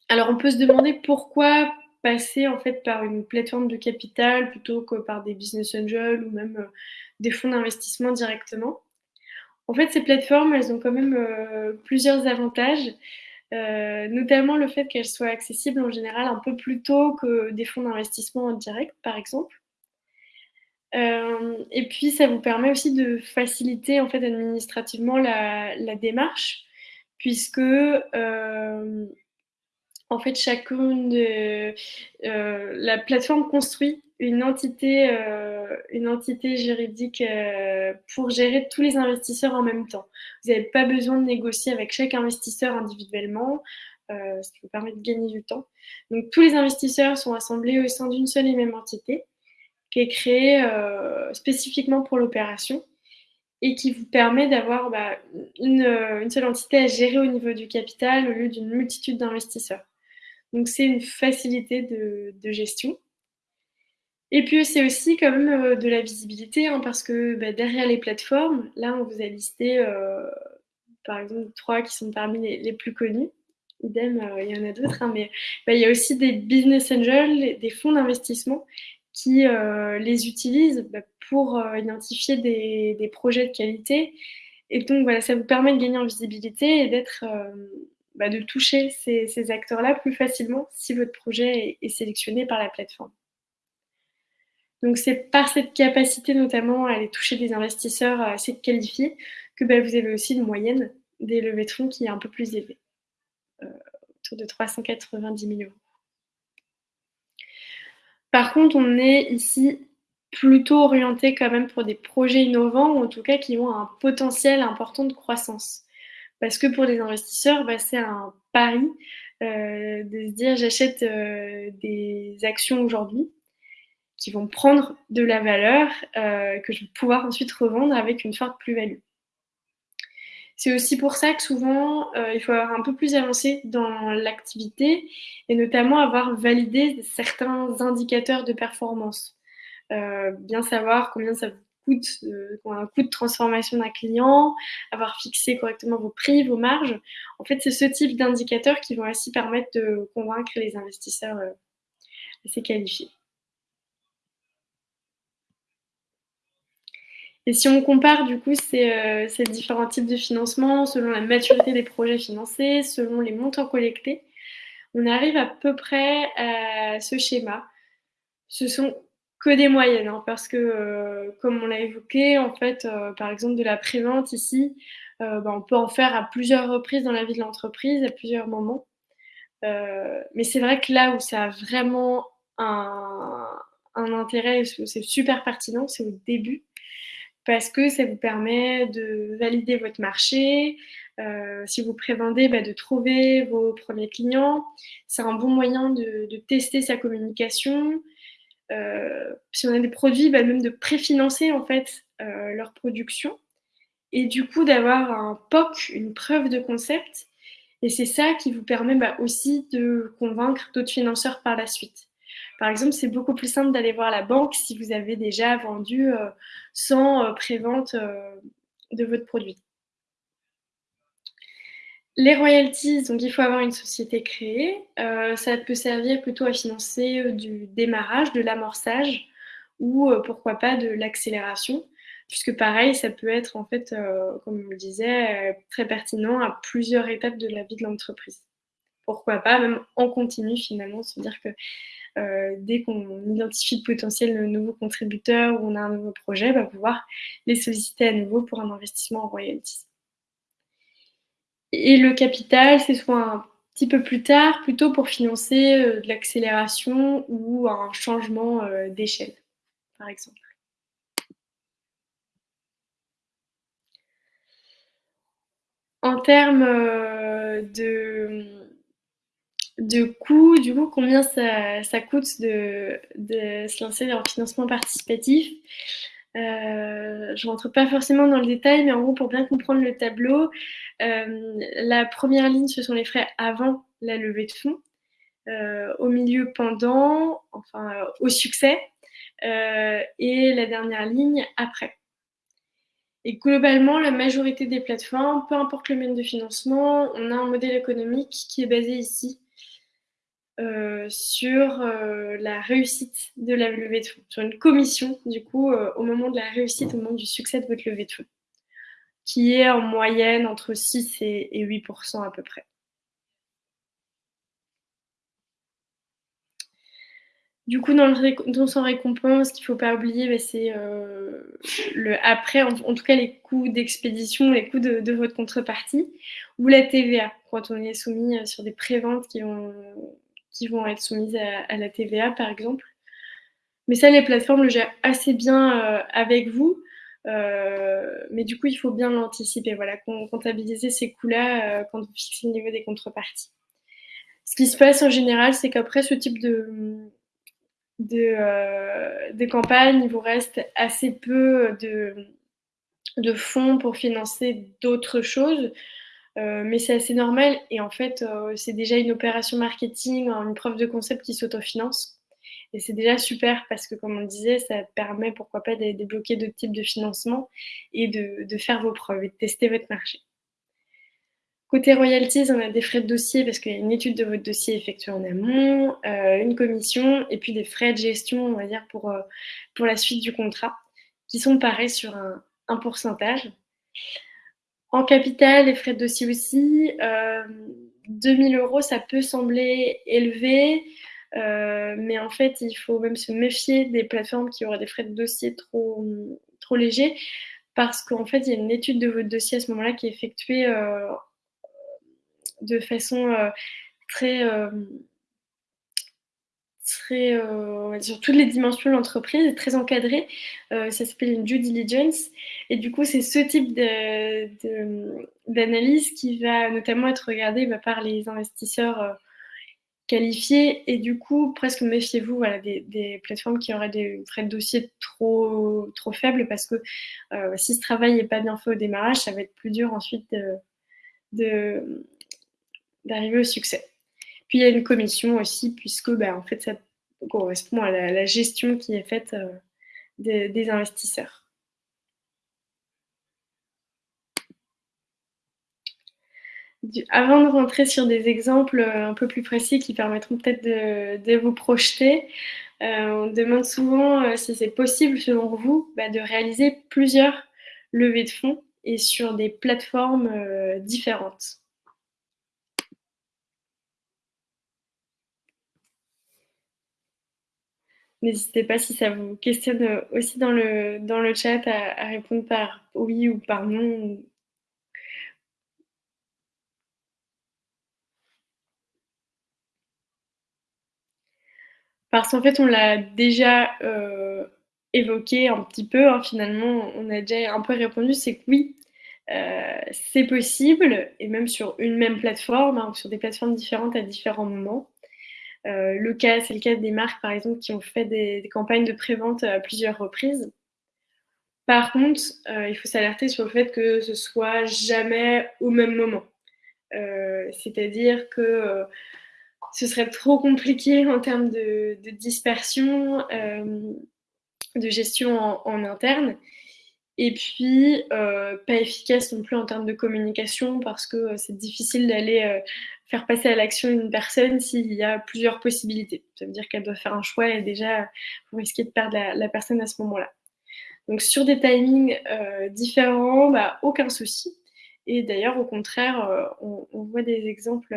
Alors, on peut se demander pourquoi passer en fait par une plateforme de capital plutôt que par des business angels ou même des fonds d'investissement directement. En fait, ces plateformes, elles ont quand même euh, plusieurs avantages. Euh, notamment le fait qu'elle soit accessible en général un peu plus tôt que des fonds d'investissement en direct, par exemple. Euh, et puis, ça vous permet aussi de faciliter en fait administrativement la, démarche, puisque en fait, chacune la plateforme construit une entité, euh, une entité juridique euh, pour gérer tous les investisseurs en même temps. Vous n'avez pas besoin de négocier avec chaque investisseur individuellement, euh, ce qui vous permet de gagner du temps. Donc tous les investisseurs sont assemblés au sein d'une seule et même entité qui est créée spécifiquement pour l'opération et qui vous permet d'avoir bah, une, seule entité à gérer au niveau du capital au lieu d'une multitude d'investisseurs. Donc c'est une facilité de gestion. Et puis c'est aussi quand même euh, de la visibilité, hein, parce que bah, derrière les plateformes, là on vous a listé euh, par exemple trois qui sont parmi les, plus connus. Idem, euh, il y en a d'autres, hein, mais bah, il y a aussi des business angels, des fonds d'investissement qui les utilisent bah, pour identifier des, projets de qualité. Et donc voilà, ça vous permet de gagner en visibilité et d'être, de toucher ces, acteurs-là plus facilement si votre projet est sélectionné par la plateforme. Donc c'est par cette capacité notamment à aller toucher des investisseurs assez qualifiés que bah, vous avez aussi une moyenne des levées de fonds qui est un peu plus élevée, euh, autour de 390 000 euros. Par contre, on est ici plutôt orienté quand même pour des projets innovants ou en tout cas qui ont un potentiel important de croissance. Parce que pour les investisseurs, bah, c'est un pari euh, de se dire j'achète euh, des actions aujourd'hui qui vont prendre de la valeur euh, que je vais pouvoir ensuite revendre avec une forte plus-value. C'est aussi pour ça que souvent, euh, il faut avoir un peu plus avancé dans l'activité et notamment avoir validé certains indicateurs de performance. Euh, bien savoir combien ça vous coûte, un coût de transformation d'un client, avoir fixé correctement vos prix, vos marges. En fait, c'est ce type d'indicateurs qui vont aussi permettre de convaincre les investisseurs assez qualifiés. Et si on compare du coup ces, euh, différents types de financement selon la maturité des projets financés, selon les montants collectés, on arrive à peu près à ce schéma. Ce sont que des moyennes, hein, parce que euh, comme on l'a évoqué, en fait, euh, par exemple de la prévente ici, ben, on peut en faire à plusieurs reprises dans la vie de l'entreprise, à plusieurs moments. Mais c'est vrai que là où ça a vraiment un, un intérêt, c'est super pertinent, c'est au début parce que ça vous permet de valider votre marché. Euh, si vous prévendez, bah, de trouver vos premiers clients. C'est un bon moyen de, tester sa communication. Euh, si on a des produits, bah, même de préfinancer en fait euh, leur production et du coup d'avoir un POC, une preuve de concept. Et c'est ça qui vous permet bah, aussi de convaincre d'autres financeurs par la suite. Par exemple, c'est beaucoup plus simple d'aller voir la banque si vous avez déjà vendu euh, sans euh, prévente euh, de votre produit. Les royalties, donc il faut avoir une société créée. Ça peut servir plutôt à financer du démarrage, de l'amorçage ou pourquoi pas de l'accélération. Puisque pareil, ça peut être en fait, comme on le disait, très pertinent à plusieurs étapes de la vie de l'entreprise. Pourquoi pas, même en continu finalement, se dire que dès qu'on identifie de potentiels nouveaux contributeurs ou on a un nouveau projet, va pouvoir les solliciter à nouveau pour un investissement en royalties. Et le capital, c'est soit un petit peu plus tard, plutôt pour financer euh, de l'accélération ou un changement euh, d'échelle, par exemple. En termes euh, de, de coûts, du coup, combien ça, coûte de, de, se lancer en financement participatif? Euh, je rentre pas forcément dans le détail, mais en gros, pour bien comprendre le tableau, euh, la première ligne, ce sont les frais avant la levée de fonds. Euh, au milieu, pendant, enfin, au succès. et la dernière ligne, après. Et globalement, la majorité des plateformes, peu importe le domaine de financement, on a un modèle économique qui est basé ici sur euh, la réussite de la levée de fonds, sur une commission, du coup, euh, au moment de la réussite, au moment du succès de votre levée de fonds, qui est en moyenne entre 6 et, 8% à peu près. Du coup, dans, le, dans son récompense, ce qu'il ne faut pas oublier, bah, c'est le après, en, tout cas les coûts d'expédition, les coûts de, votre contrepartie, ou la TVA, quand on est soumis sur des préventes qui ont qui vont être soumises à, la TVA, par exemple. Mais ça, les plateformes le gèrent assez bien euh, avec vous. Euh, mais du coup, il faut bien l'anticiper. Voilà, comptabiliser ces coûts-là euh, quand vous fixez le niveau des contreparties. Ce qui se passe en général, c'est qu'après ce type de, de, campagne, il vous reste assez peu de, de fonds pour financer d'autres choses. Euh, mais c'est assez normal et en fait, euh, c'est déjà une opération marketing, une preuve de concept qui s'autofinance. Et c'est déjà super parce que, comme on disait, ça permet, pourquoi pas, de débloquer d'autres types de financement et de, faire vos preuves et de tester votre marché. Côté royalties, on a des frais de dossier parce qu'il y a une étude de votre dossier effectuée en amont, euh, une commission et puis des frais de gestion, on va dire, pour, pour la suite du contrat, qui sont pareils sur un pourcentage. En capital, les frais de dossier aussi. Euh, 2000 euros, ça peut sembler élevé, euh, mais en fait, il faut même se méfier des plateformes qui auraient des frais de dossier trop, légers, parce qu'en fait, il y a une étude de votre dossier à ce moment-là qui est effectuée euh, de façon euh, très très, euh, sur toutes les dimensions de l'entreprise, très encadré. Euh, ça s'appelle une due diligence. Et du coup, c'est ce type d'analyse qui va notamment être regardé bah, par les investisseurs euh, qualifiés. Et du coup, presque méfiez-vous voilà, des, plateformes qui auraient des frais de dossier trop, trop faibles parce que si ce travail n'est pas bien fait au démarrage, ça va être plus dur ensuite de, d'arriver au succès. Puis il y a une commission aussi, puisque ben, en fait, ça correspond à la, gestion qui est faite euh, des, investisseurs. avant de rentrer sur des exemples euh, un peu plus précis qui permettront peut-être de, vous projeter, euh, on demande souvent si c'est possible, selon vous, bah, de réaliser plusieurs levées de fonds et sur des plateformes différentes. N'hésitez pas si ça vous questionne aussi dans le, dans le chat à, répondre par oui ou par non. Parce qu'en fait, on l'a déjà euh, évoqué un petit peu, hein, finalement, on a déjà un peu répondu, c'est que oui, euh, c'est possible, et même sur une même plateforme, hein, sur des plateformes différentes à différents moments. Euh, le cas, c'est le cas des marques, par exemple, qui ont fait des, campagnes de prévente à plusieurs reprises. Par contre, euh, il faut s'alerter sur le fait que ce soit jamais au même moment. Euh, c'est-à-dire que ce serait trop compliqué en termes de, dispersion, de gestion en, interne. Et puis, heu, pas efficace non plus en termes de communication parce que, heu, c'est difficile d'aller, heu, faire passer à l'action une personne s'il y a plusieurs possibilités. Ça veut dire qu'elle doit faire un choix et déjà, vous risquez de perdre la personne à ce moment-là. Donc sur des timings, différents, bah, aucun souci et d'ailleurs au contraire, on voit des exemples,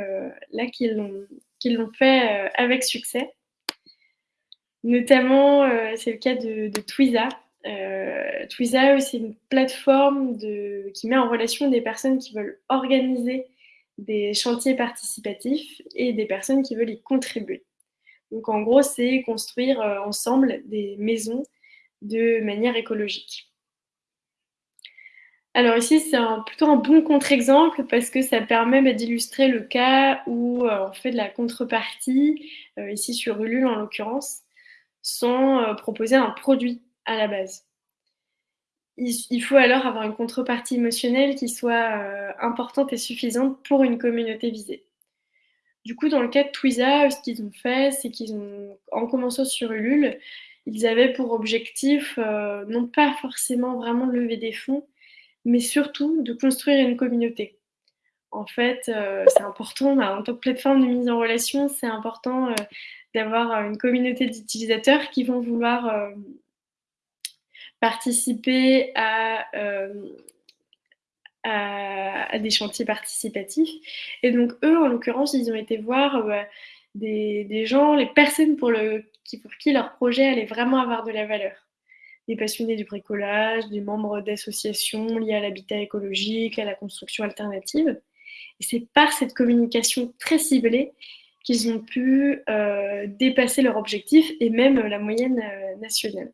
là qui l'ont fait, avec succès. Notamment, c'est le cas de de Twiza. Eux, c'est une plateforme qui met en relation des personnes qui veulent organiser des chantiers participatifs et des personnes qui veulent y contribuer. Donc en gros, c'est construire, heu, ensemble des maisons de manière écologique. Alors ici, c'est plutôt un bon contre-exemple parce que ça permet, bah, d'illustrer le cas où, heu, on fait de la contrepartie, heu, ici sur Ulule en l'occurrence, sans, proposer un produit à la base. Il faut alors avoir une contrepartie émotionnelle qui soit, heu, importante et suffisante pour une communauté visée. Du coup, dans le cas de Twiza, ce qu'ils ont fait, c'est qu'ils ont en commençant sur Ulule, ils avaient pour objectif, heu, non pas forcément vraiment de lever des fonds, mais surtout de construire une communauté. En fait, heu, c'est important, bah, en tant que plateforme de mise en relation, c'est important, d'avoir, une communauté d'utilisateurs qui vont vouloir, participer à, hem, à des chantiers participatifs et donc eux, en l'occurrence, ils ont été voir, heu, bah, des gens, les personnes pour le qui pour qui leur projet allait vraiment avoir de la valeur. Des passionnés du bricolage, des membres d'associations liées à l'habitat écologique, à la construction alternative et c'est par cette communication très ciblée qu'ils ont pu, heu, dépasser leur objectif et même, la moyenne, nationale.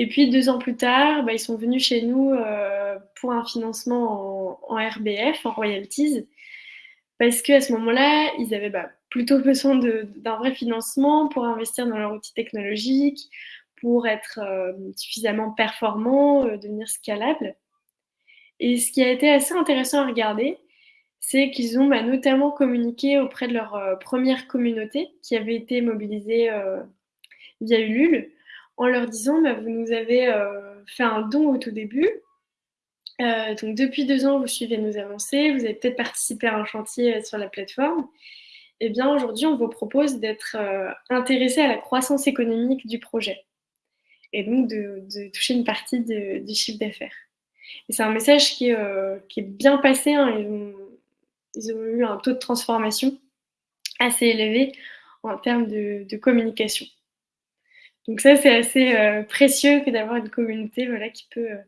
Et puis 2 ans plus tard, bah, ils sont venus chez nous, heu, pour un financement en RBF, en royalties, parce qu'à ce moment-là, ils avaient, bah, plutôt besoin d'un vrai financement pour investir dans leur outil technologique, pour être, hem, suffisamment performants, heu, devenir scalables et ce qui a été assez intéressant à regarder, c'est qu'ils ont, bah, notamment communiqué auprès de leur, 1re communauté qui avait été mobilisée, via Ulule, en leur disant: «Bah, vous nous avez, heu, fait un don au tout début, heu, donc depuis 2 ans, vous suivez nos avancées, vous avez peut-être participé à un chantier, heu, sur la plateforme. Et bien aujourd'hui, on vous propose d'être, heu, intéressés à la croissance économique du projet. Et donc de toucher une partie du chiffre d'affaires» c'est un message qui est, bien passé, hein. Ils ont eu un taux de transformation assez élevé en termes de communication. Donc ça, c'est assez, heu, précieux que d'avoir une communauté, voilà, qui peut, heu,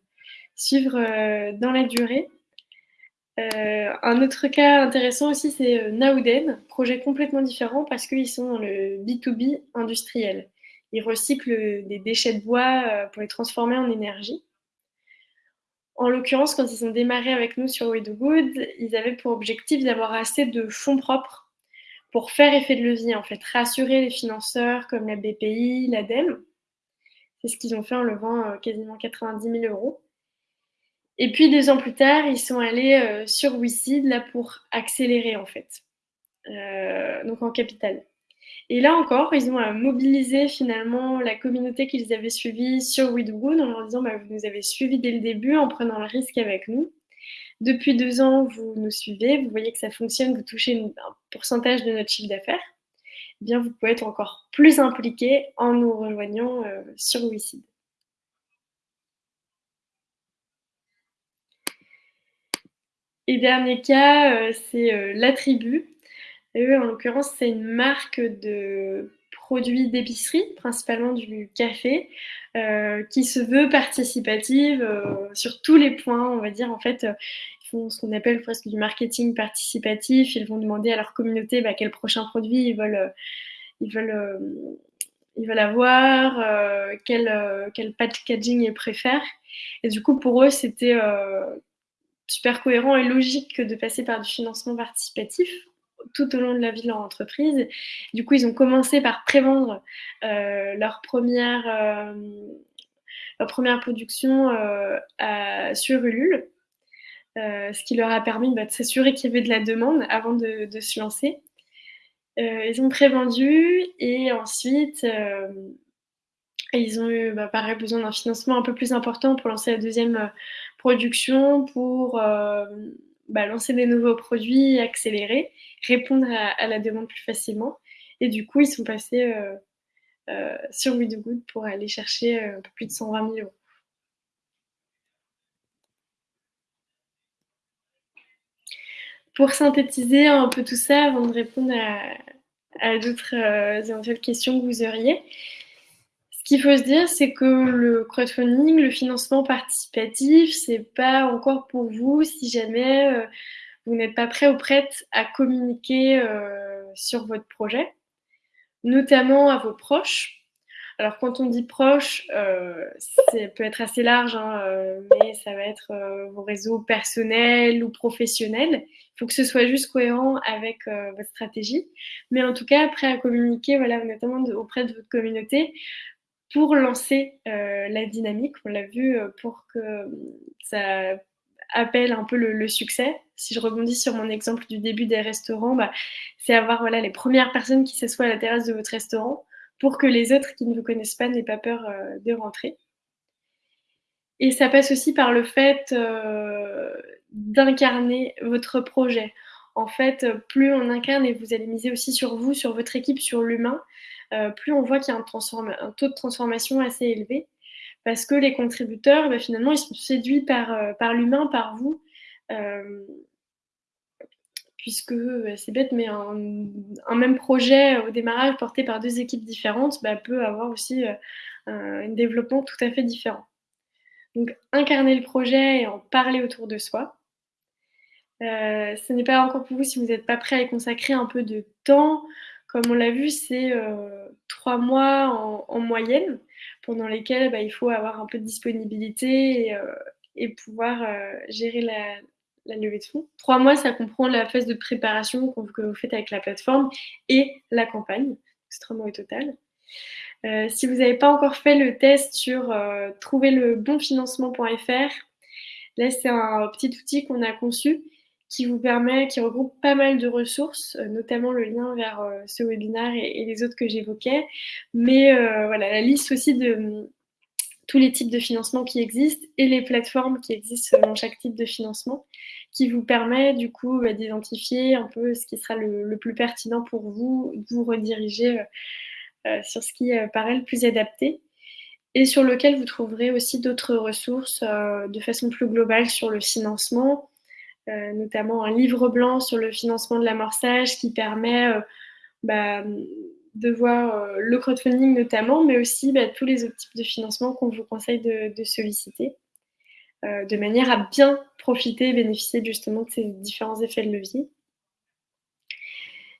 suivre, heu, dans la durée. Un autre cas intéressant aussi, c'est, heu, Naoden, projet complètement différent parce qu'ils sont dans le B2B industriel. Ils recyclent, des déchets de bois, pour les transformer en énergie. En l'occurrence, quand ils ont démarré avec nous sur We Do Good, ils avaient pour objectif d'avoir assez de fonds propres pour faire effet de levier, en fait, rassurer les financeurs comme la BPI, l'ADEME. C'est ce qu'ils ont fait en levant, heu, quasiment 90 000 € et puis 2 ans plus tard, ils sont allés, heu, sur WeSeed, là, pour accélérer, en fait, heu, donc en capital et là encore, ils ont, mobilisé finalement la communauté qu'ils avaient suivie sur We Do Good en leur disant: «Bah, vous nous avez suivis dès le début en prenant le risque avec nous. Depuis 2 ans, vous nous suivez, vous voyez que ça fonctionne, vous touchez un pourcentage de notre chiffre d'affaires. Eh bien, vous pouvez être encore plus impliqués en nous rejoignant, heu, sur WeSeed». Et dernier cas, heu, c'est, heu, La Tribu. Eux, en l'occurrence, c'est une marque de produits d'épicerie, principalement du café, heu, qui se veut participative, heu, sur tous les points. On va dire, en fait, heu, ils font ce qu'on appelle presque du marketing participatif. Ils vont demander à leur communauté, bah, quel prochain produit ils veulent, ils veulent, ils veulent avoir, quel, quel packaging ils préfèrent et du coup, pour eux, c'était, super cohérent et logique de passer par du financement participatif, tout au long de la vie de leur entreprise. Du coup, ils ont commencé par prévendre, heu, leur 1re, hem, leur 1re production, heu, à sur Ulule, ce qui leur a permis, bah, de s'assurer qu'il y avait de la demande avant de se lancer. Ils ont prévendu et ensuite, ils ont eu, bah, pareil, besoin d'un financement un peu plus important pour lancer la deuxième production, pour bah, lancer des nouveaux produits, accélérer, répondre à, la demande plus facilement. Et du coup, ils sont passés sur We Good pour aller chercher un peu plus de 120 000 euros. Pour synthétiser un peu tout ça, avant de répondre à, d'autres éventuelles questions que vous auriez, ce qu'il faut se dire, c'est que le crowdfunding, le financement participatif, c'est pas encore pour vous si jamais euh, vous n'êtes pas prêt ou prête à communiquer euh, sur votre projet, notamment à vos proches. Alors quand on dit proche, euh, ça peut être assez large, hein, mais ça va être vos réseaux personnels ou professionnels. Il faut que ce soit juste cohérent avec votre stratégie. Mais en tout cas, prêt à communiquer, voilà, notamment auprès de votre communauté, pour lancer euh, la dynamique. On l'a vu euh, pour que ça appelle un peu le, succès. Si je rebondis sur mon exemple du début des restaurants, bah, c'est avoir voilà, les premières personnes qui s'assoient à la terrasse de votre restaurant pour que les autres qui ne vous connaissent pas n'aient pas peur euh, de rentrer. Et ça passe aussi par le fait d'incarner votre projet. En fait, plus on incarne et vous allez miser aussi sur vous, sur votre équipe, sur l'humain, euh, plus on voit qu'il y a un, taux de transformation assez élevé. Parce que les contributeurs, bah, finalement, ils sont séduits par, euh, l'humain, par vous. Euh, puisque c'est bête, mais un, même projet au démarrage porté par deux équipes différentes bah, peut avoir aussi un, développement tout à fait différent. Donc incarner le projet et en parler autour de soi. Ce n'est pas encore pour vous si vous n'êtes pas prêt à y consacrer un peu de temps, comme on l'a vu, c'est euh, trois mois en, moyenne, pendant lesquels bah, il faut avoir un peu de disponibilité et, euh, pouvoir euh, gérer la, levée de fonds. Trois mois, ça comprend la phase de préparation que vous faites avec la plateforme et la campagne. C'est trois mois au total. si vous n'avez pas encore fait le test sur trouver le bon financement.fr, là c'est un petit outil qu'on a conçu qui vous permet, qui regroupe pas mal de ressources, euh, notamment le lien vers euh, ce webinaire et, les autres que j'évoquais, mais euh, voilà, la liste aussi de mm, tous les types de financement qui existent et les plateformes qui existent selon chaque type de financement, qui vous permet du coup bah, d'identifier un peu ce qui sera le, plus pertinent pour vous, de vous rediriger sur ce qui paraît le plus adapté et sur lequel vous trouverez aussi d'autres ressources de façon plus globale sur le financement, notamment un livre blanc sur le financement de l'amorçage qui permet euh, bah, de voir euh, le crowdfunding notamment, mais aussi bah, tous les autres types de financement qu'on vous conseille de, solliciter, de manière à bien profiter et bénéficier justement de ces différents effets de levier.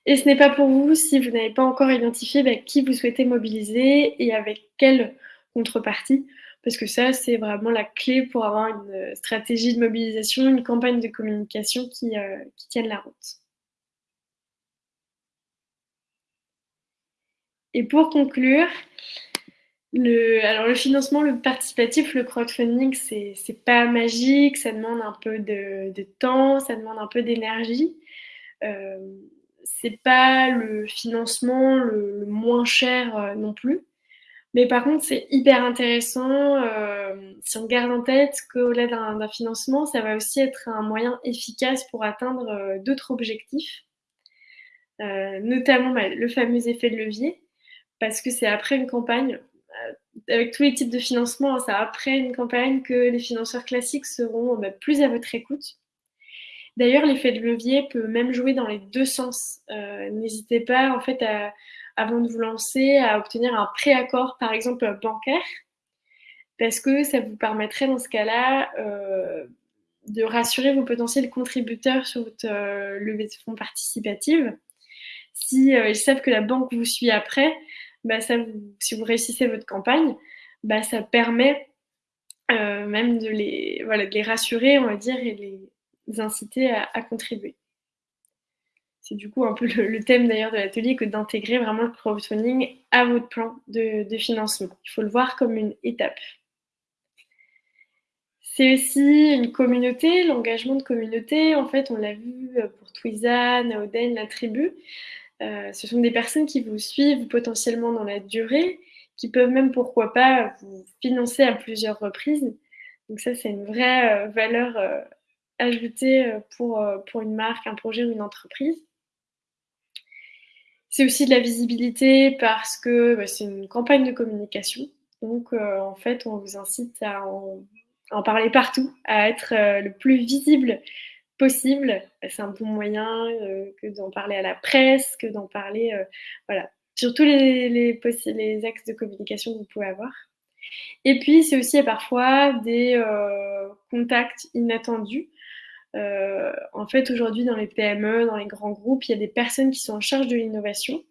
Et ce n'est pas pour vous si vous n'avez pas encore identifié bah, qui vous souhaitez mobiliser et avec quelle contrepartie parce que ça, c'est vraiment la clé pour avoir une euh, stratégie de mobilisation, une campagne de communication qui, euh, tienne la route. Et pour conclure, le, alors le financement, le participatif, le crowdfunding, c'est pas magique, ça demande un peu de, temps, ça demande un peu d'énergie. Euh, c'est pas le financement le moins cher euh, non plus. Mais par contre, c'est hyper intéressant euh, si on garde en tête qu'au-delà d'un financement, ça va aussi être un moyen efficace pour atteindre euh, d'autres objectifs, euh, notamment bah, le fameux effet de levier, parce que c'est après une campagne, avec tous les types de financement, c'est après une campagne que les financeurs classiques seront bah, plus à votre écoute. D'ailleurs, l'effet de levier peut même jouer dans les deux sens. N'hésitez pas en fait à avant de vous lancer à obtenir un préaccord, par exemple bancaire, parce que ça vous permettrait dans ce cas-là euh, de rassurer vos potentiels contributeurs sur votre euh, levée de fonds participative. Si euh, ils savent que la banque vous suit après, bah, si vous réussissez votre campagne, bah, ça permet même de les, voilà, de les rassurer, on va dire, et les inciter à contribuer c'est du coup un peu le, thème d'ailleurs de l'atelier que d'intégrer vraiment le crowdfunding à votre plan de, financement. Il faut le voir comme une étape. C'est aussi une communauté, l'engagement de communauté. En fait, on l'a vu pour Twizan, Oden, la tribu. Euh, ce sont des personnes qui vous suivent potentiellement dans la durée, qui peuvent même, pourquoi pas, vous financer à plusieurs reprises. Donc ça, c'est une vraie, heu, valeur, heu, ajoutée, pour, pour une marque, un projet ou une entreprise. C'est aussi de la visibilité parce que, bah, c'est une campagne de communication. Donc, heu, en fait, on vous incite à en parler partout, à être, heu, le plus visible possible. C'est un bon moyen, heu, que d'en parler à la presse, que d'en parler, voilà, sur tous les les axes de communication que vous pouvez avoir. Et puis, c'est aussi parfois des, contacts inattendus. Heu, en fait, aujourd'hui, dans les PME, dans les grands groupes, il y a des personnes qui sont en charge de l'innovation,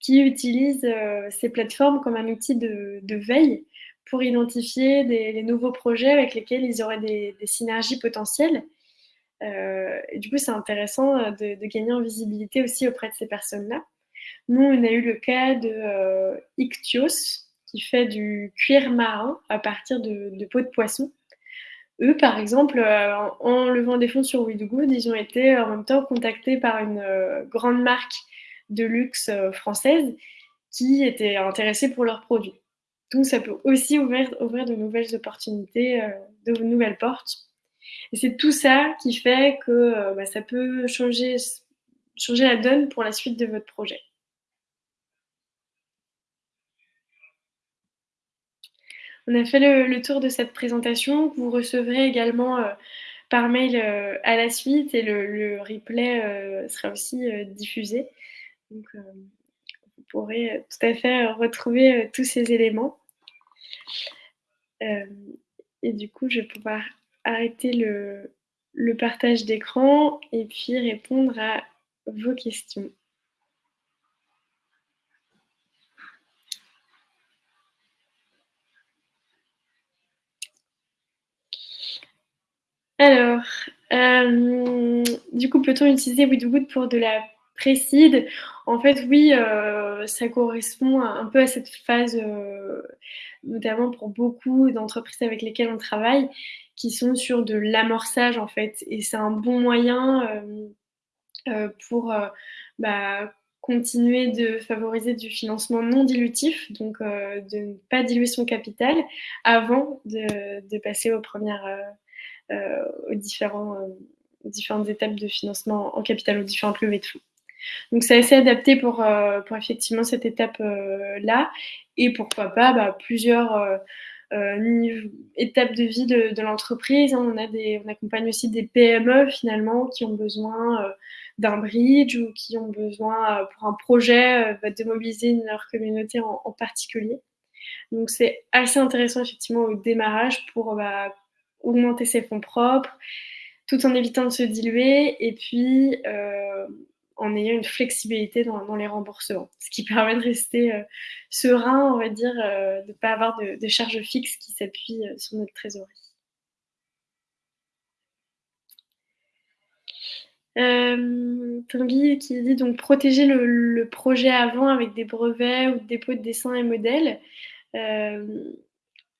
qui utilisent, heu, ces plateformes comme un outil de veille pour identifier les nouveaux projets avec lesquels ils auraient des synergies potentielles. Et du coup, c'est intéressant, de gagner en visibilité aussi auprès de ces personnes-là. Nous, on a eu le cas de, Ictios, qui fait du cuir marin à partir de de peau de poisson. Eux, par exemple, heu, en levant des fonds sur We Do Good, ils ont été en même temps contactés par une, heu, grande marque de luxe, française qui était intéressée pour leurs produits. Donc ça peut aussi ouvrir de nouvelles opportunités, de nouvelles portes. Et c'est tout ça qui fait que, bah, ça peut changer changer la donne pour la suite de votre projet. On a fait le tour de cette présentation vous recevrez également, heu, par mail, heu, à la suite et le replay, heu, sera aussi, diffusé. Donc, vous pourrez, tout à fait, retrouver, tous ces éléments. Et du coup, je vais pouvoir arrêter le partage d'écran et puis répondre à vos questions. Alors, hem, du coup, peut-on utiliser We Do Good pour de la pré-seed? En fait, oui, heu, ça correspond un peu à cette phase, heu, notamment pour beaucoup d'entreprises avec lesquelles on travaille, qui sont sur de l'amorçage, en fait. Et c'est un bon moyen, pour, bah, continuer de favoriser du financement non dilutif, donc, de ne pas diluer son capital avant de passer aux premières, heu, aux différentes étapes de financement en capital, aux différentes levées de fonds. Donc c'est assez adapté pour, pour effectivement cette étape, heu, là et pourquoi pas, bah, plusieurs, étapes de vie de l'entreprise. On accompagne aussi des PME finalement qui ont besoin, d'un bridge ou qui ont besoin, pour un projet, bah, de mobiliser leur communauté en en particulier. Donc c'est assez intéressant effectivement au démarrage pour, bah, augmenter ses fonds propres, tout en évitant de se diluer et puis, heu, en ayant une flexibilité dans les remboursements. Ce qui permet de rester, heu, serein, on va dire, heu, de pas avoir de charges fixes qui s'appuient, sur notre trésorerie. Tanguy qui dit donc: «Protéger le projet avant avec des brevets ou dépôt de dessins et modèles».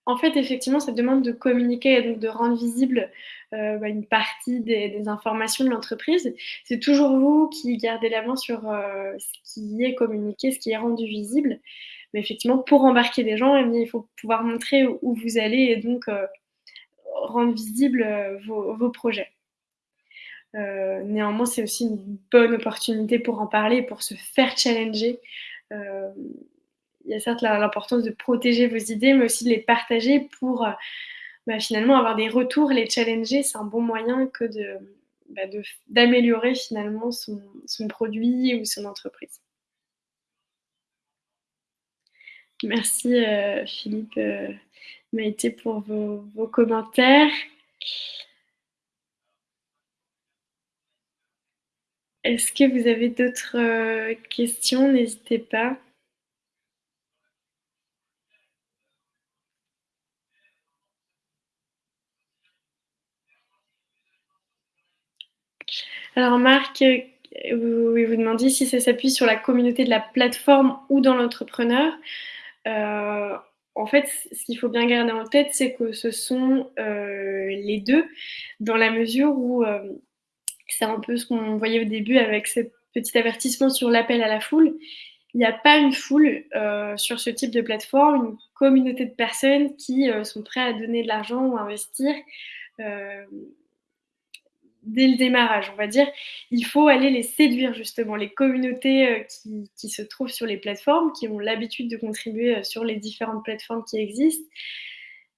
En fait, effectivement, ça demande de communiquer et donc de rendre visible, heu, bah, une partie des informations de l'entreprise. C'est toujours vous qui gardez la main sur, heu, ce qui est communiqué, ce qui est rendu visible. Mais effectivement, pour embarquer des gens, eh il faut pouvoir montrer où vous allez et donc, heu, rendre visibles, heu, vos vos projets. Néanmoins, c'est aussi une bonne opportunité pour en parler, pour se faire challenger. Il y a certes l'importance de protéger vos idées, mais aussi de les partager pour, heu, bah, finalement avoir des retours, les challenger. C'est un bon moyen que bah, d'améliorer finalement son produit ou son entreprise. Merci, heu, Philippe, heu, Maïté pour vos commentaires. Est-ce que vous avez d'autres, questions? N'hésitez pas. Alors Marc, heu, vous vous demandiez si ça s'appuie sur la communauté de la plateforme ou dans l'entrepreneur. Heu, en fait, ce qu'il faut bien garder en tête, c'est que ce sont, heu, les 2 dans la mesure où, c'est un peu ce qu'on voyait au début avec ce petit avertissement sur l'appel à la foule. il n'y a pas une foule euh, sur ce type de plateforme, une communauté de personnes qui euh, sont prêtes à donner de l'argent ou à investir euh, dès le démarrage, on va dire. Il faut aller les séduire justement, les communautés qui, qui, se trouvent sur les plateformes, qui ont l'habitude de contribuer sur les différentes plateformes qui existent.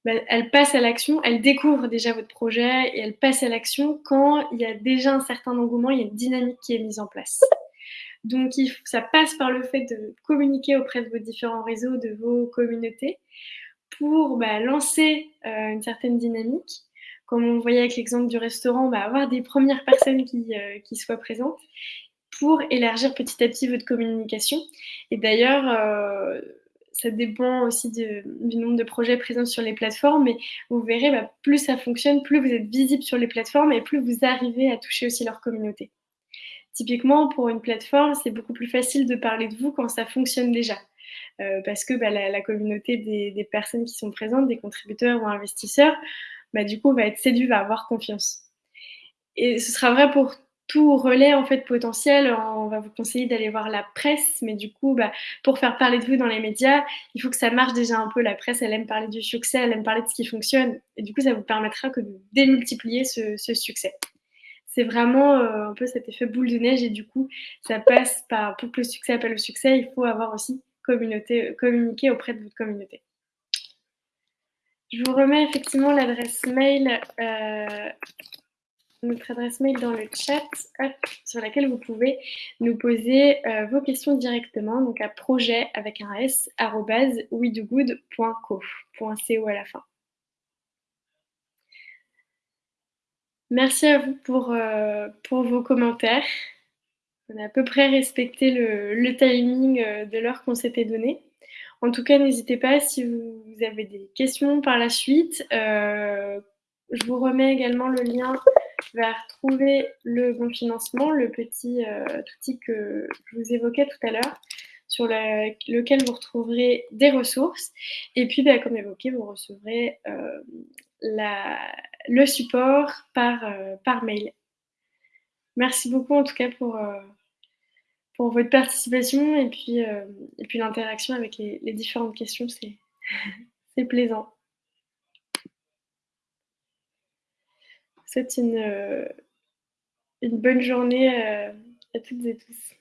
Ben, elles passent à l'action, elles découvrent déjà votre projet et elles passent à l'action quand il y a déjà un certain engouement, il y a une dynamique qui est mise en place. Donc, ça passe par le fait de communiquer auprès de vos différents réseaux, de vos communautés, pour bah, lancer euh, une certaine dynamique. Comme on voyait avec l'exemple du restaurant, bah, avoir des premières personnes qui, euh, soient présentes pour élargir petit à petit votre communication. Et d'ailleurs, euh, ça dépend aussi du nombre de projets présents sur les plateformes, mais vous verrez, bah, plus ça fonctionne, plus vous êtes visible sur les plateformes et plus vous arrivez à toucher aussi leur communauté. Typiquement, pour une plateforme, c'est beaucoup plus facile de parler de vous quand ça fonctionne déjà. Euh, parce que bah, la, communauté des, personnes qui sont présentes, des contributeurs ou investisseurs, bah, du coup, va être séduit, va avoir confiance. Et ce sera vrai pour tout relais en fait potentiel. On va vous conseiller d'aller voir la presse, mais du coup, bah, pour faire parler de vous dans les médias, il faut que ça marche déjà un peu. La presse, elle aime parler du succès, elle aime parler de ce qui fonctionne, et du coup, ça vous permettra que de démultiplier ce, ce succès c'est vraiment euh, un peu cet effet boule de neige et du coup, ça passe par, pour que le succès appelle le succès, il faut avoir aussi communauté, communiquer auprès de votre communauté. Je vous remets effectivement l'adresse mail, euh, notre adresse mail dans le chat sur laquelle vous pouvez nous poser euh, vos questions directement, donc à projet avec un s, arrobase, .co à la fin. Merci à vous pour, euh, pour vos commentaires. On a à peu près respecté le, le timing de l'heure qu'on s'était donné. En tout cas, n'hésitez pas si vous avez des questions par la suite. Euh, je vous remets également le lien vers trouver le bon financement, le petit euh, outil que je vous évoquais tout à l'heure, sur lequel vous retrouverez des ressources. Et puis, bah, comme évoqué, vous recevrez euh, la, le support par, euh, par mail. Merci beaucoup en tout cas pour, euh, pour votre participation et puis, euh, l'interaction avec les, différentes questions, c'est plaisant. C'est une, une bonne journée à toutes et tous.